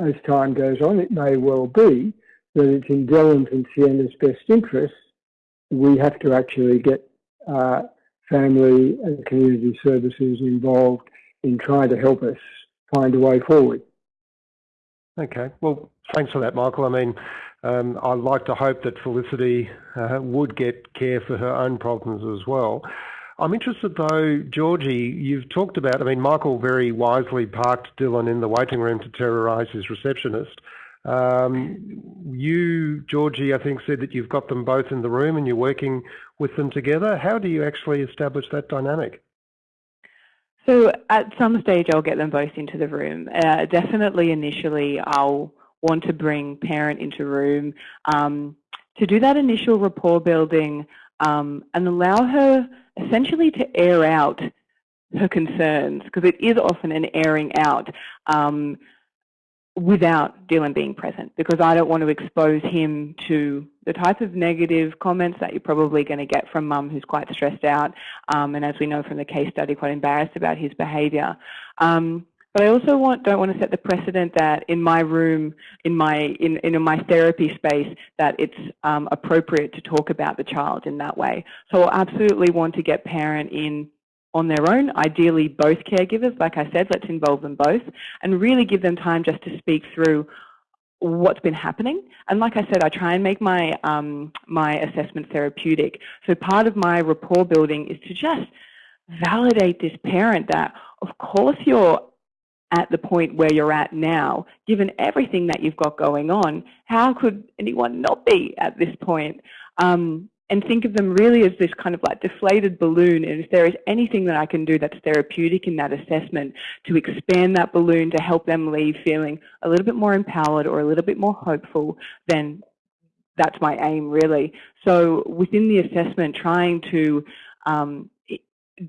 as time goes on, it may well be that it's in Dylan's and Sienna's best interests. We have to actually get uh, family and community services involved in trying to help us find a way forward. Okay, well, thanks for that, Michael. I mean, um, I'd like to hope that Felicity uh, would get care for her own problems as well. I'm interested though, Georgie, you've talked about, I mean, Michael very wisely parked Dylan in the waiting room to terrorise his receptionist. Um, you, Georgie, I think said that you've got them both in the room and you're working with them together. How do you actually establish that dynamic? So at some stage I'll get them both into the room. Uh, definitely initially I'll want to bring parent into room. Um, to do that initial rapport building, um, and allow her essentially to air out her concerns, because it is often an airing out um, without Dylan being present, because I don't want to expose him to the type of negative comments that you're probably going to get from mum who's quite stressed out, um, and as we know from the case study, quite embarrassed about his behaviour. Um, But I also want, don't want to set the precedent that in my room, in my in, in my therapy space, that it's um, appropriate to talk about the child in that way. So I absolutely want to get parent in on their own, ideally both caregivers. Like I said, let's involve them both and really give them time just to speak through what's been happening. And like I said, I try and make my, um, my assessment therapeutic. So part of my rapport building is to just validate this parent that, of course, you're at the point where you're at now, given everything that you've got going on, how could anyone not be at this point? Um, and think of them really as this kind of like deflated balloon. And if there is anything that I can do that's therapeutic in that assessment to expand that balloon to help them leave feeling a little bit more empowered or a little bit more hopeful, then that's my aim really. So within the assessment, trying to um,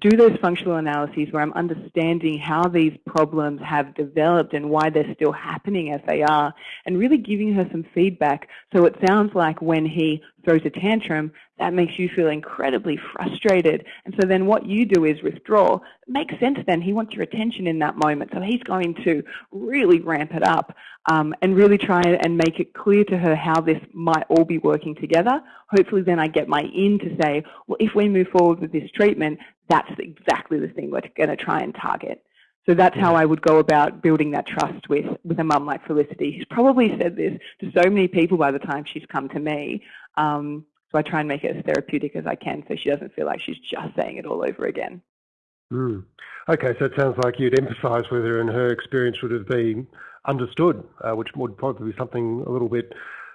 do those functional analyses where I'm understanding how these problems have developed and why they're still happening as they are, and really giving her some feedback. So it sounds like when he throws a tantrum, that makes you feel incredibly frustrated. And so then what you do is withdraw. It makes sense then. He wants your attention in that moment. So he's going to really ramp it up um, and really try and make it clear to her how this might all be working together. Hopefully then I get my in to say, well, if we move forward with this treatment, that's exactly the thing we're going to try and target. So that's how I would go about building that trust with, with a mum like Felicity. She's probably said this to so many people by the time she's come to me. Um, so I try and make it as therapeutic as I can so she doesn't feel like she's just saying it all over again. Mm. Okay, so it sounds like you'd emphasise with her and her experience would have been understood, uh, which would probably be something a little bit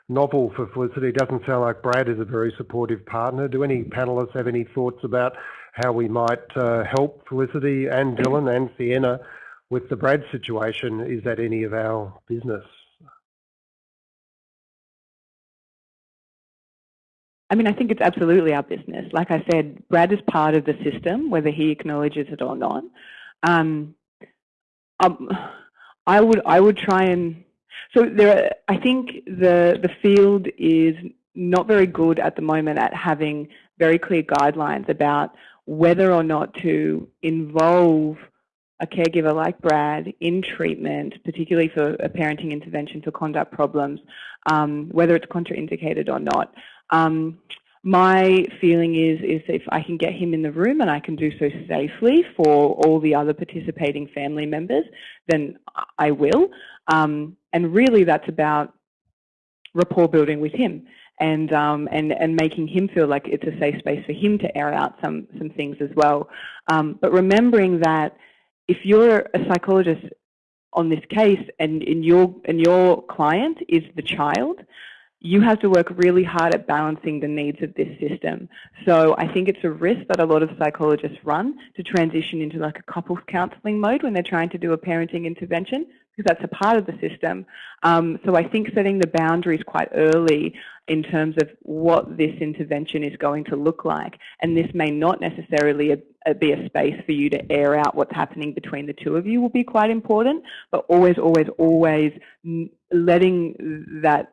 novel for Felicity. It Doesn't sound like Brad is a very supportive partner. Do any panellists have any thoughts about how we might uh, help Felicity and Dylan and Sienna with the Brad situation? Is that any of our business? I mean, I think it's absolutely our business. Like I said, Brad is part of the system, whether he acknowledges it or not. Um, um, I would I would try and so there. Are, I think the the field is not very good at the moment at having very clear guidelines about whether or not to involve a caregiver like Brad in treatment, particularly for a parenting intervention for conduct problems, um, whether it's contraindicated or not. Um, my feeling is, is if I can get him in the room and I can do so safely for all the other participating family members, then I will. Um, and really that's about rapport building with him and, um, and, and making him feel like it's a safe space for him to air out some, some things as well. Um, but remembering that if you're a psychologist on this case and, and, your, and your client is the child, you have to work really hard at balancing the needs of this system. So I think it's a risk that a lot of psychologists run to transition into like a couples counselling mode when they're trying to do a parenting intervention because that's a part of the system. Um, so I think setting the boundaries quite early in terms of what this intervention is going to look like, and this may not necessarily be a space for you to air out what's happening between the two of you will be quite important, but always, always, always letting that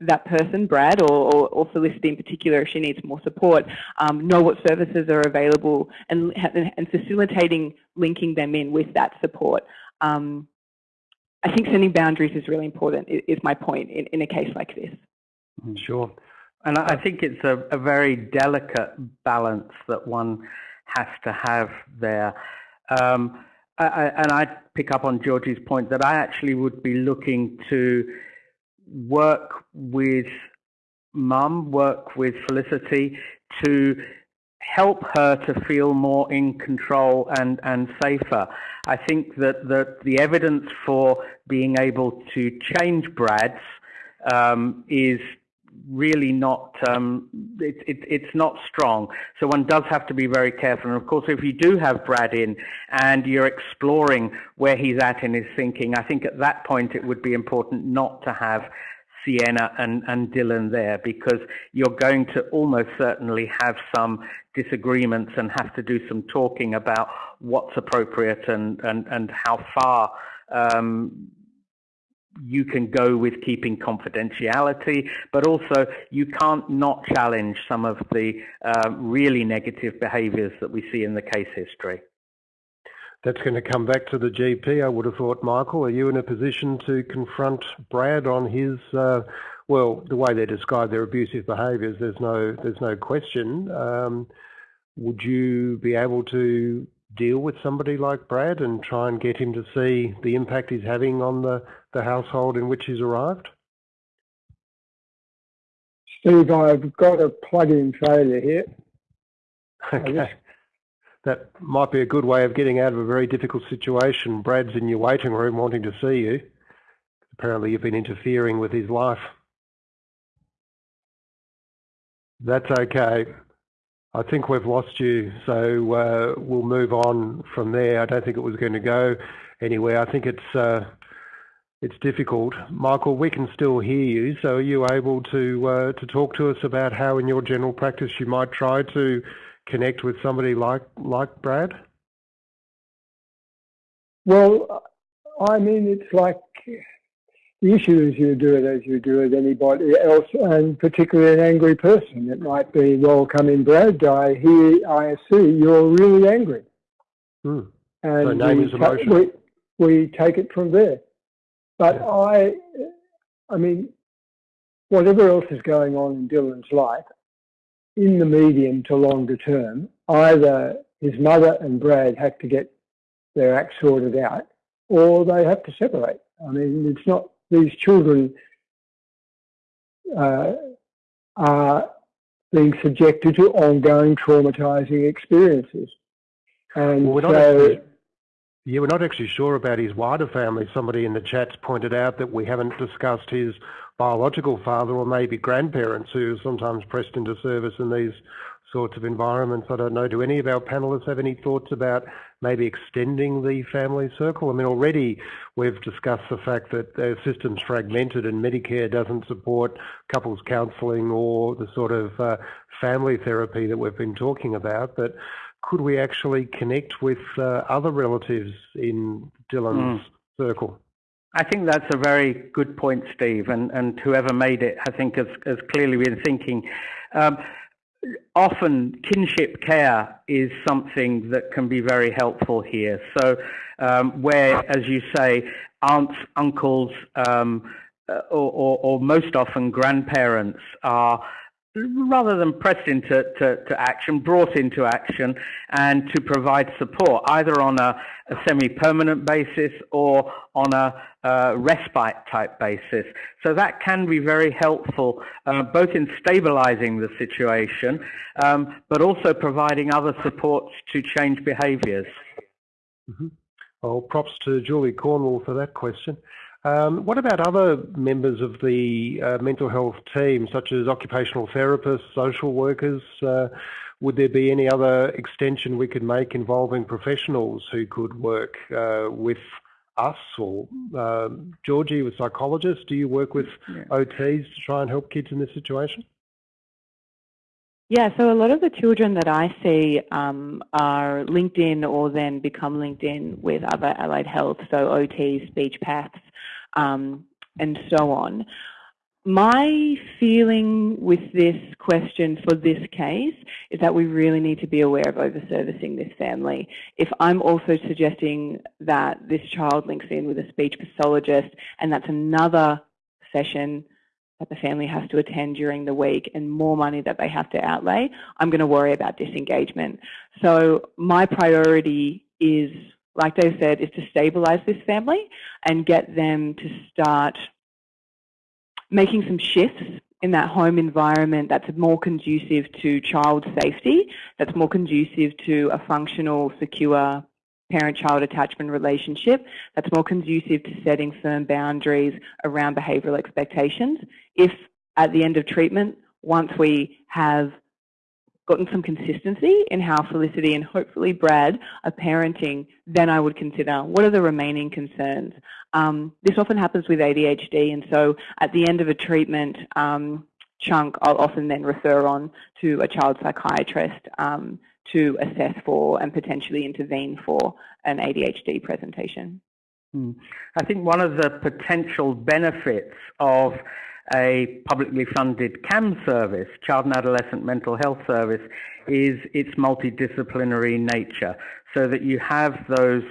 that person, Brad, or, or, or, Felicity in particular, if she needs more support, um, know what services are available and, and facilitating linking them in with that support. Um, I think setting boundaries is really important, is my point in, in a case like this. Mm-hmm. Sure. And I think it's a, a very delicate balance that one has to have there. Um, I, and I pick up on Georgie's point that I actually would be looking to work with mum, work with Felicity to help her to feel more in control and, and safer. I think that the, the evidence for being able to change Brad's um, is really not um, it, it, it's not strong. So one does have to be very careful. And of course, if you do have Brad in and you're exploring where he's at in his thinking, I think at that point it would be important not to have Sienna and, and Dylan there because you're going to almost certainly have some disagreements and have to do some talking about what's appropriate and, and, and how far um, you can go with keeping confidentiality, but also you can't not challenge some of the uh, really negative behaviors that we see in the case history. that's going to come back to the GP, I would have thought. Michael, are you in a position to confront Brad on his, uh, well, the way they describe their abusive behaviours? There's no, there's no question. Um, would you be able to deal with somebody like Brad and try and get him to see the impact he's having on the, the household in which he's arrived? Steve, I've got a plug-in failure here. Okay that might be a good way of getting out of a very difficult situation. Brad's in your waiting room wanting to see you. Apparently you've been interfering with his life. That's okay. I think we've lost you, so uh, we'll move on from there. I don't think it was going to go anywhere. I think it's uh, it's difficult. Michael, we can still hear you, so are you able to uh, to talk to us about how in your general practice you might try to connect with somebody like like Brad? Well, I mean, it's like the issue is you do it as you do it anybody else, and particularly an angry person. It might be, well, come in, Brad. I hear, I see you're really angry, hmm. and so name is emotion. We, we take it from there. But. I, I mean, whatever else is going on in Dylan's life, in the medium to longer term, either his mother and Brad have to get their act sorted out or they have to separate. I mean, it's not, these children uh, are being subjected to ongoing traumatizing experiences. And well, so, yeah, we're not actually sure about his wider family. Somebody in the chats pointed out that we haven't discussed his biological father or maybe grandparents who are sometimes pressed into service in these sorts of environments. I don't know. Do any of our panelists have any thoughts about maybe extending the family circle? I mean, already we've discussed the fact that the system's fragmented and Medicare doesn't support couples counselling or the sort of uh, family therapy that we've been talking about. But could we actually connect with uh, other relatives in Dylan's mm. circle? I think that's a very good point, Steve, and, and whoever made it, I think, has, has clearly been thinking. Um, often kinship care is something that can be very helpful here. So um, where, as you say, aunts, uncles, um, uh, or, or, or, most often grandparents are rather than pressed into to, to action, brought into action and to provide support either on a, a semi-permanent basis or on a uh, respite type basis. So that can be very helpful uh, both in stabilizing the situation um, but also providing other supports to change behaviors. Mm -hmm. Well, props to Julie Cornwall for that question. Um, what about other members of the uh, mental health team, such as occupational therapists, social workers? Uh, would there be any other extension we could make involving professionals who could work uh, with us or um, Georgie with psychologists? Do you work with yeah. OTs to try and help kids in this situation? Yeah, so a lot of the children that I see um, are linked in or then become linked in with other allied health, so OT, speech paths, um, and so on. My feeling with this question for this case is that we really need to be aware of over-servicing this family. If I'm also suggesting that this child links in with a speech pathologist and that's another session that the family has to attend during the week and more money that they have to outlay, I'm going to worry about disengagement. So my priority is, like Dave said, is to stabilize this family and get them to start making some shifts in that home environment that's more conducive to child safety, that's more conducive to a functional, secure parent-child attachment relationship that's more conducive to setting firm boundaries around behavioural expectations. If at the end of treatment, once we have gotten some consistency in how Felicity and hopefully Brad are parenting, then I would consider what are the remaining concerns. Um, this often happens with ADHD and so at the end of a treatment um, chunk, I'll often then refer on to a child psychiatrist um, to assess for and potentially intervene for an ADHD presentation. Hmm. I think one of the potential benefits of a publicly funded CAMHS service, Child and Adolescent Mental Health Service, is its multidisciplinary nature, so that you have those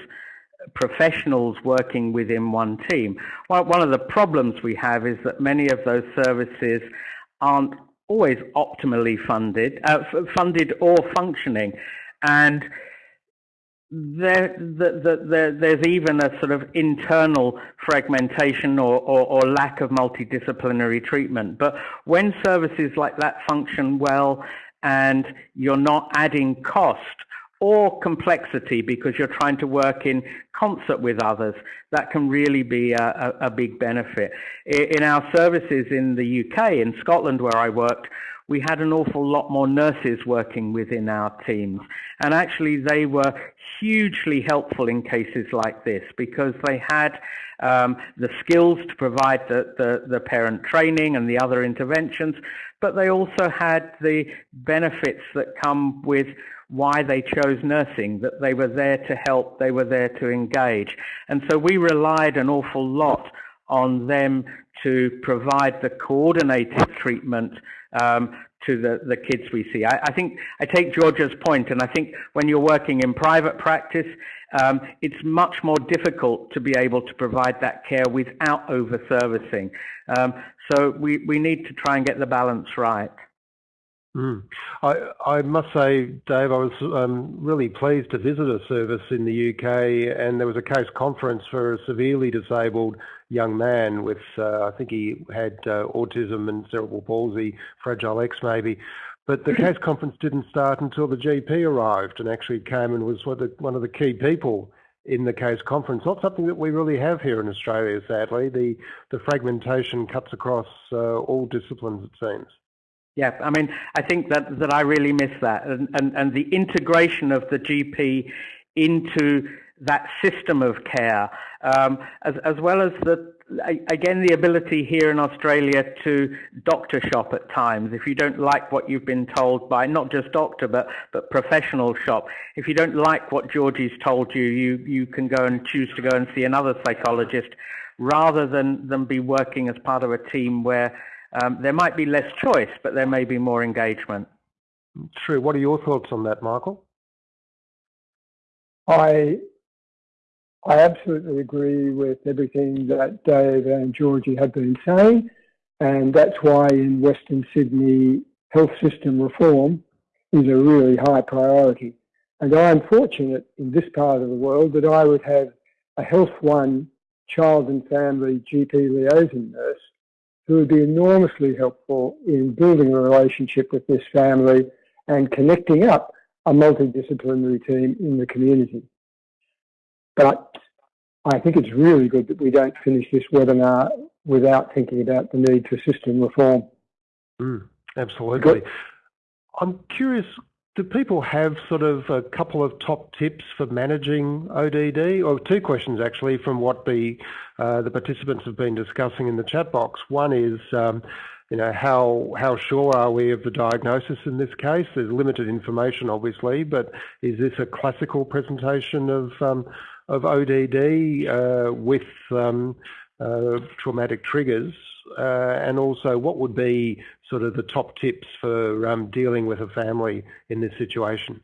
professionals working within one team. One of the problems we have is that many of those services aren't always optimally funded, uh, funded or functioning, and there, the, the, the, there's even a sort of internal fragmentation or, or, or, lack of multidisciplinary treatment. But when services like that function well and you're not adding cost or complexity because you're trying to work in concert with others, that can really be a, a, a big benefit. In our services in the UK, in Scotland where I worked, we had an awful lot more nurses working within our teams. And actually, they were hugely helpful in cases like this because they had um, the skills to provide the, the, the parent training and the other interventions, but they also had the benefits that come with why they chose nursing, that they were there to help, they were there to engage. And so we relied an awful lot on them to provide the coordinated treatment um, to the, the kids we see. I, I, think I take Georgia's point, and I think when you're working in private practice, um, it's much more difficult to be able to provide that care without over-servicing. Um, so we, we need to try and get the balance right. Mm. I, I must say, Dave, I was um, really pleased to visit a service in the UK, and there was a case conference for a severely disabled young man with, uh, I think he had uh, autism and cerebral palsy, Fragile X maybe. But the (clears throat) case conference didn't start until the GP arrived and actually came and was one of the, one of the key people in the case conference. Not something that we really have here in Australia, sadly. The, the fragmentation cuts across uh, all disciplines, it seems. Yeah, I mean, I think that, that I really miss that. And, and, and the integration of the GP into that system of care, um, as, as well as the, again, the ability here in Australia to doctor shop at times. If you don't like what you've been told by not just doctor, but, but professional shop, if you don't like what Georgie's told you, you, you can go and choose to go and see another psychologist rather than, than be working as part of a team where um, there might be less choice, but there may be more engagement. True. What are your thoughts on that, Michael? I I absolutely agree with everything that Dave and Georgie have been saying, and that's why in Western Sydney health system reform is a really high priority. And I'm fortunate in this part of the world that I would have a Health One child and family GP liaison nurse who would be enormously helpful in building a relationship with this family and connecting up a multidisciplinary team in the community. But I think it's really good that we don't finish this webinar without thinking about the need for system reform. Mm, absolutely. I'm curious, do people have sort of a couple of top tips for managing ODD? Or two questions actually from what the uh, the participants have been discussing in the chat box. One is, um, you know, how how sure are we of the diagnosis in this case? There's limited information, obviously, but is this a classical presentation of um, of ODD uh, with um, uh, traumatic triggers? Uh, and also what would be sort of the top tips for um, dealing with a family in this situation?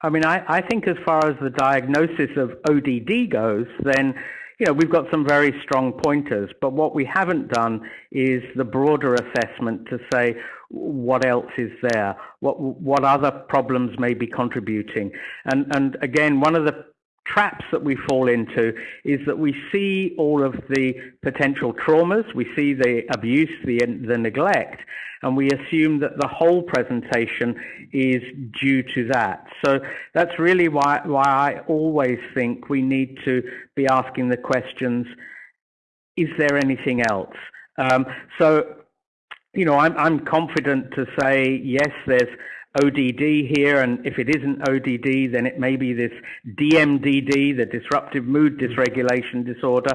I mean, I, I think as far as the diagnosis of ODD goes, then you know, we've got some very strong pointers, but what we haven't done is the broader assessment to say what else is there, what what other problems may be contributing. And and again, one of the traps that we fall into is that we see all of the potential traumas, we see the abuse, the, the neglect, and we assume that the whole presentation is due to that. So that's really why, why I always think we need to be asking the questions, is there anything else? Um, so, you know, I'm, I'm confident to say, yes, there's ODD here, and if it isn't ODD, then it may be this DMDD, the disruptive mood dysregulation disorder.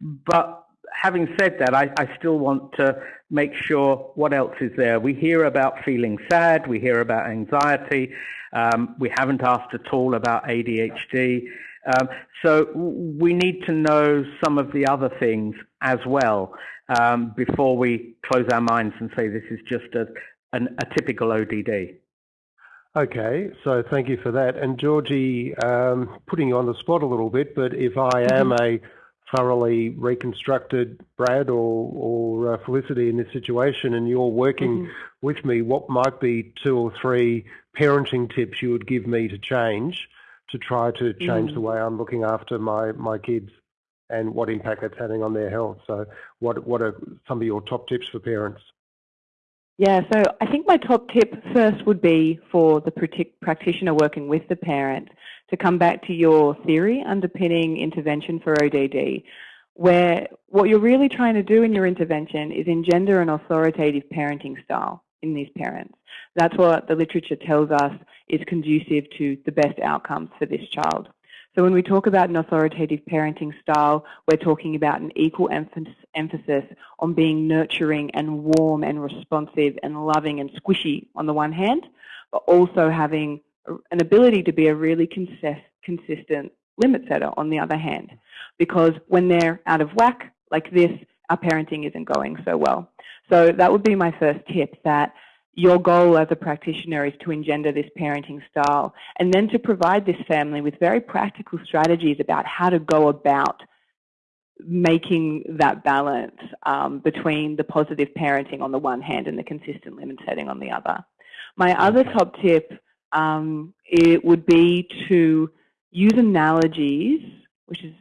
But having said that, I, I, still want to make sure what else is there. We hear about feeling sad, we hear about anxiety, um, we haven't asked at all about ADHD. Um, so we need to know some of the other things as well um, before we close our minds and say this is just a, an, a typical ODD. Okay, so thank you for that. And Georgie, um, putting you on the spot a little bit, but if I am mm -hmm. a thoroughly reconstructed Brad or, or uh, Felicity in this situation and you're working mm -hmm. with me, what might be two or three parenting tips you would give me to change to try to change mm. the way I'm looking after my, my kids and what impact that's having on their health? So what, what are some of your top tips for parents? Yeah, so I think my top tip first would be for the practitioner working with the parent to come back to your theory underpinning intervention for ODD, where what you're really trying to do in your intervention is engender an authoritative parenting style in these parents. That's what the literature tells us is conducive to the best outcomes for this child. So when we talk about an authoritative parenting style, we're talking about an equal emphasis on being nurturing and warm and responsive and loving and squishy on the one hand, but also having an ability to be a really consistent limit setter on the other hand. Because when they're out of whack like this, our parenting isn't going so well. So that would be my first tip that your goal as a practitioner is to engender this parenting style and then to provide this family with very practical strategies about how to go about making that balance um, between the positive parenting on the one hand and the consistent limit setting on the other. My other top tip um, it would be to use analogies, which is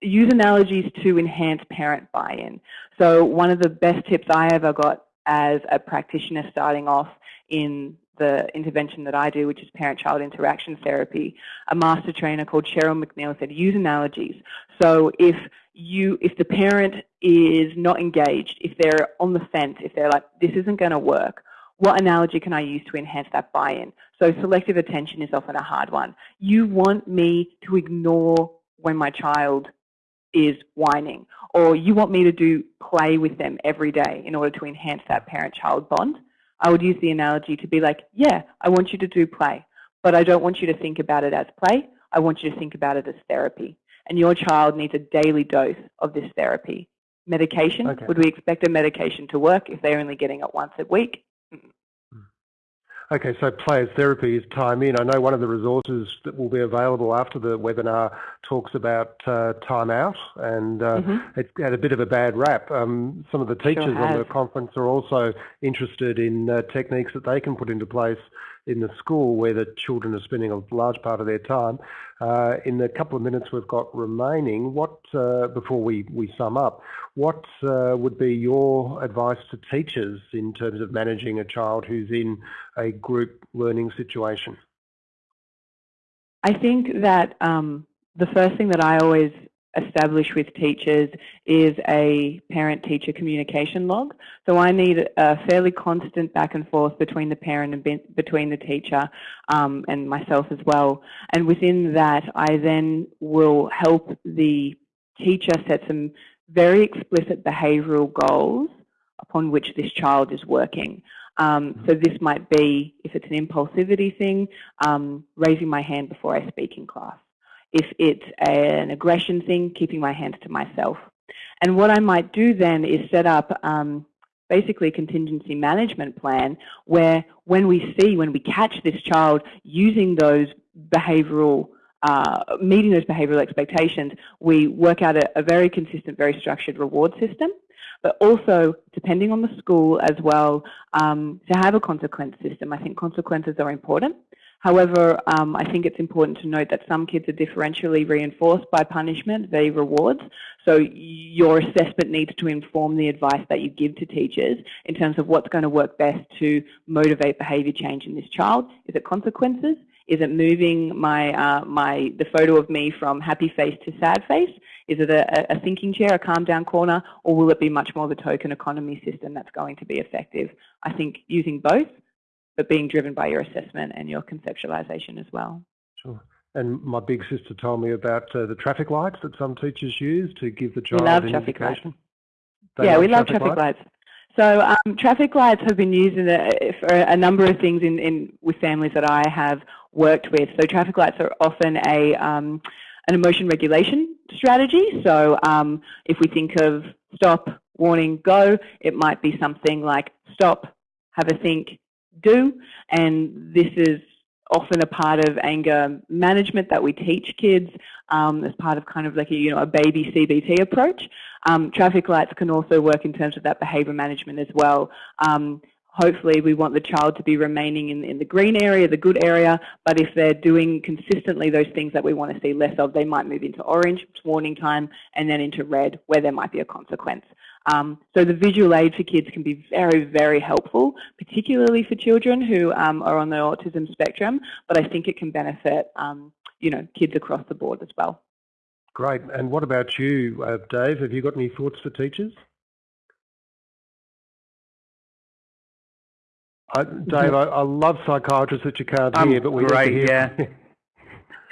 use analogies to enhance parent buy-in. So one of the best tips I ever got as a practitioner starting off in the intervention that I do, which is parent-child interaction therapy, a master trainer called Cheryl McNeil said, use analogies. So if you, if the parent is not engaged, if they're on the fence, if they're like, this isn't going to work, what analogy can I use to enhance that buy-in? So selective attention is often a hard one. You want me to ignore when my child is whining, or you want me to do play with them every day in order to enhance that parent-child bond, I would use the analogy to be like, yeah, I want you to do play, but I don't want you to think about it as play. I want you to think about it as therapy. And your child needs a daily dose of this therapy. Medication, okay. would we expect a medication to work if they're only getting it once a week? Okay, so players therapy is time in. I know one of the resources that will be available after the webinar talks about uh, time out, and uh, mm -hmm. it had a bit of a bad rap. Um, some of the teachers sure on the conference are also interested in uh, techniques that they can put into place in the school where the children are spending a large part of their time. Uh, in the couple of minutes we've got remaining, what uh, before we, we sum up, what uh, would be your advice to teachers in terms of managing a child who's in a group learning situation? I think that um, the first thing that I always establish with teachers is a parent-teacher communication log. So I need a fairly constant back and forth between the parent and be between the teacher um, and myself as well. And within that, I then will help the teacher set some very explicit behavioural goals upon which this child is working. Um, so this might be, if it's an impulsivity thing, um, raising my hand before I speak in class if it's an aggression thing, keeping my hands to myself. And what I might do then is set up um, basically a contingency management plan where when we see, when we catch this child using those behavioral, uh, meeting those behavioral expectations, we work out a, a very consistent, very structured reward system but also depending on the school as well um, to have a consequence system. I think consequences are important. However, um, I think it's important to note that some kids are differentially reinforced by punishment, they rewards. So your assessment needs to inform the advice that you give to teachers in terms of what's going to work best to motivate behavior change in this child. Is it consequences? Is it moving my, uh, my, the photo of me from happy face to sad face? Is it a, a thinking chair, a calm down corner, or will it be much more the token economy system that's going to be effective? I think using both but being driven by your assessment and your conceptualization as well. Sure. And my big sister told me about uh, the traffic lights that some teachers use to give the child we love an traffic indication. Lights. yeah, we love traffic, lights. lights. So um, traffic lights have been used a, for a number of things in, in, with families that I have worked with. So traffic lights are often a, um, an emotion regulation strategy. So um, if we think of stop, warning, go, it might be something like stop, have a think, do. And this is often a part of anger management that we teach kids um, as part of kind of like a, you know, a baby CBT approach. Um, traffic lights can also work in terms of that behaviour management as well. Um, hopefully we want the child to be remaining in, in the green area, the good area, but if they're doing consistently those things that we want to see less of, they might move into orange, warning time, and then into red, where there might be a consequence. Um, so the visual aid for kids can be very, very helpful, particularly for children who um, are on the autism spectrum, but I think it can benefit um, you know, kids across the board as well. Great. And what about you, uh, Dave? Have you got any thoughts for teachers? I, Dave, I, I, love psychiatrists that you can't hear, but we great, hear.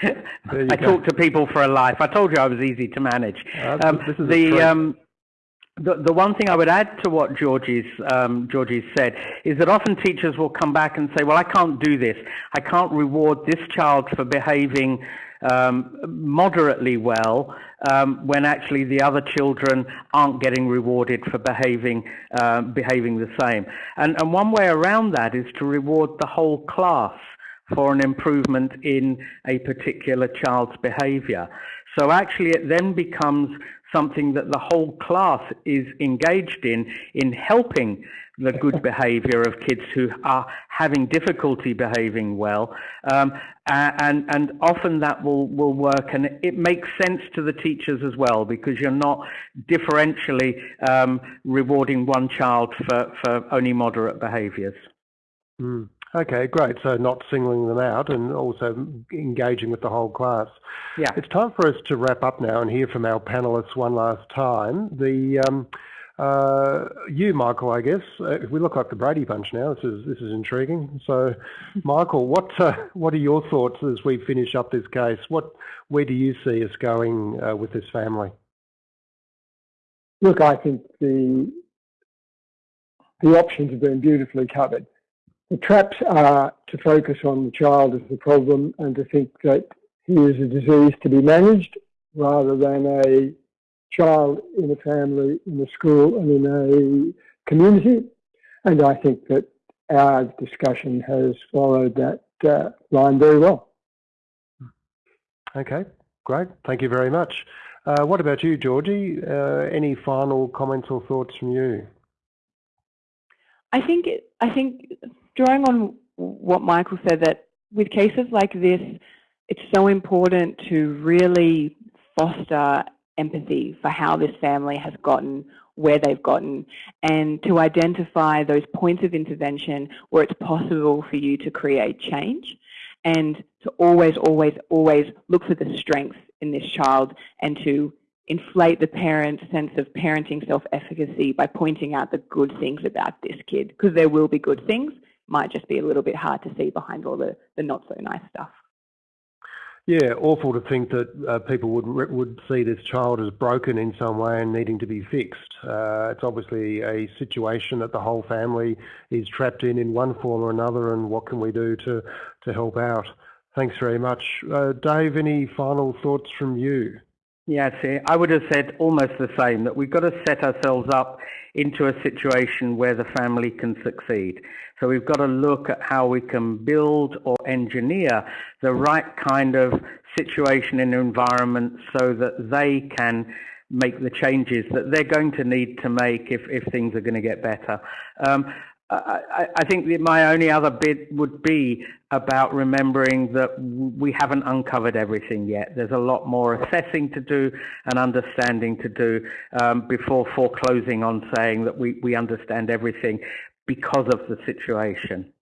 yeah. (laughs) I go. talk to people for a life. I told you I was easy to manage. Uh, um, the um, the, the one thing I would add to what Georgie's, um, Georgie's said is that often teachers will come back and say, well, I can't do this. I can't reward this child for behaving um, moderately well um, when actually the other children aren't getting rewarded for behaving, uh, behaving the same. And, and one way around that is to reward the whole class for an improvement in a particular child's behavior. So actually it then becomes something that the whole class is engaged in, in helping the good (laughs) behavior of kids who are having difficulty behaving well. Um, and, and often that will, will work and it makes sense to the teachers as well because you're not differentially um, rewarding one child for, for only moderate behaviors. Mm. Okay, great. So not singling them out and also engaging with the whole class. Yeah. It's time for us to wrap up now and hear from our panellists one last time. The um, uh, you, Michael, I guess. Uh, we look like the Brady Bunch now. This is this is intriguing. So, (laughs) Michael, what uh, what are your thoughts as we finish up this case? What where do you see us going uh, with this family? Look, I think the the options have been beautifully covered. The traps are to focus on the child as the problem and to think that he is a disease to be managed rather than a child in a family, in a school and in a community. And I think that our discussion has followed that uh, line very well. Okay, great. Thank you very much. Uh, what about you, Georgie? Uh, any final comments or thoughts from you? I think I think drawing on what Michael said, that with cases like this, it's so important to really foster empathy for how this family has gotten where they've gotten and to identify those points of intervention where it's possible for you to create change and to always, always, always look for the strengths in this child and to inflate the parent's sense of parenting self-efficacy by pointing out the good things about this kid because there will be good things might just be a little bit hard to see behind all the, the not so nice stuff. Yeah, awful to think that uh, people would would see this child as broken in some way and needing to be fixed. Uh, it's obviously a situation that the whole family is trapped in in one form or another, and what can we do to to help out? Thanks very much, uh, Dave. Any final thoughts from you? Yeah, see, I would have said almost the same, that we've got to set ourselves up into a situation where the family can succeed. So we've got to look at how we can build or engineer the right kind of situation and environment so that they can make the changes that they're going to need to make if, if things are going to get better. Um, I, I, think my only other bit would be about remembering that we haven't uncovered everything yet. There's a lot more assessing to do and understanding to do um, before foreclosing on saying that we, we understand everything because of the situation.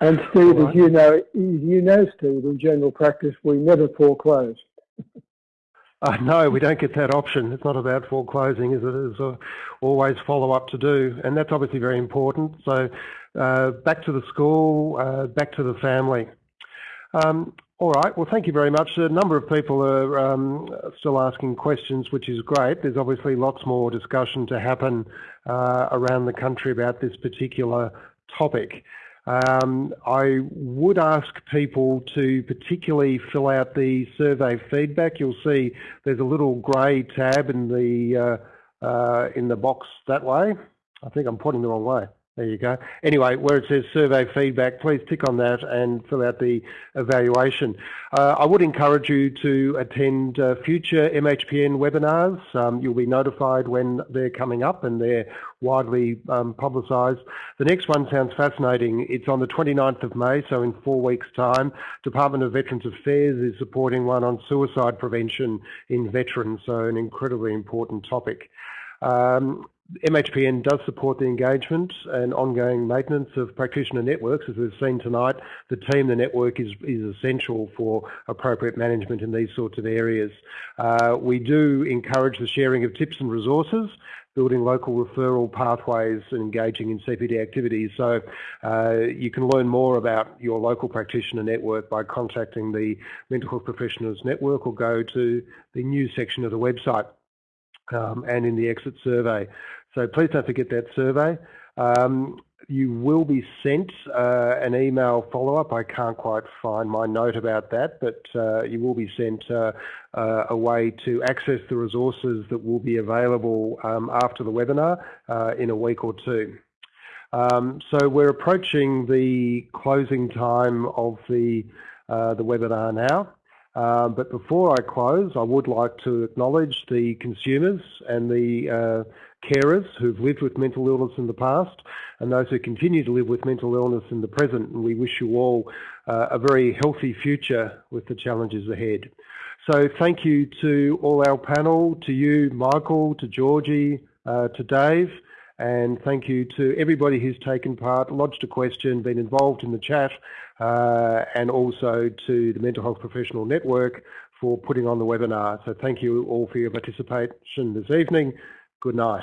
And Steve, right. as you know, you know, Steve, in general practice, we never foreclose. Uh, (laughs) no, we don't get that option. It's not about foreclosing, is it? There's uh, always follow-up to do, and that's obviously very important. So uh, back to the school, uh, back to the family. Um, all right, well, thank you very much. A number of people are um, still asking questions, which is great. There's obviously lots more discussion to happen uh, around the country about this particular topic. Um, I would ask people to particularly fill out the survey feedback. You'll see there's a little grey tab in the uh, uh, in the box that way. I think I'm pointing the wrong way. There you go. Anyway, where it says survey feedback, please tick on that and fill out the evaluation. Uh, I would encourage you to attend uh, future MHPN webinars. Um, you'll be notified when they're coming up and they're widely um, publicised. The next one sounds fascinating. It's on the 29th of May, so in four weeks' time. Department of Veterans Affairs is supporting one on suicide prevention in veterans, so an incredibly important topic. Um, MHPN does support the engagement and ongoing maintenance of practitioner networks. As we've seen tonight, the team, the network is, is essential for appropriate management in these sorts of areas. Uh, we do encourage the sharing of tips and resources, building local referral pathways and engaging in CPD activities. So uh, you can learn more about your local practitioner network by contacting the Mental Health Professionals Network or go to the news section of the website um, and in the exit survey. So please don't forget that survey. Um, you will be sent uh, an email follow-up. I can't quite find my note about that, but uh, you will be sent uh, uh a way to access the resources that will be available um, after the webinar uh, in a week or two. Um, so we're approaching the closing time of the, uh, the webinar now. Um, but before I close, I would like to acknowledge the consumers and the uh, carers who've lived with mental illness in the past and those who continue to live with mental illness in the present. And we wish you all uh, a very healthy future with the challenges ahead. So thank you to all our panel, to you, Michael, to Georgie, uh, to Dave, and thank you to everybody who's taken part, lodged a question, been involved in the chat, Uh, and also to the Mental Health Professional Network for putting on the webinar. So thank you all for your participation this evening. Good night.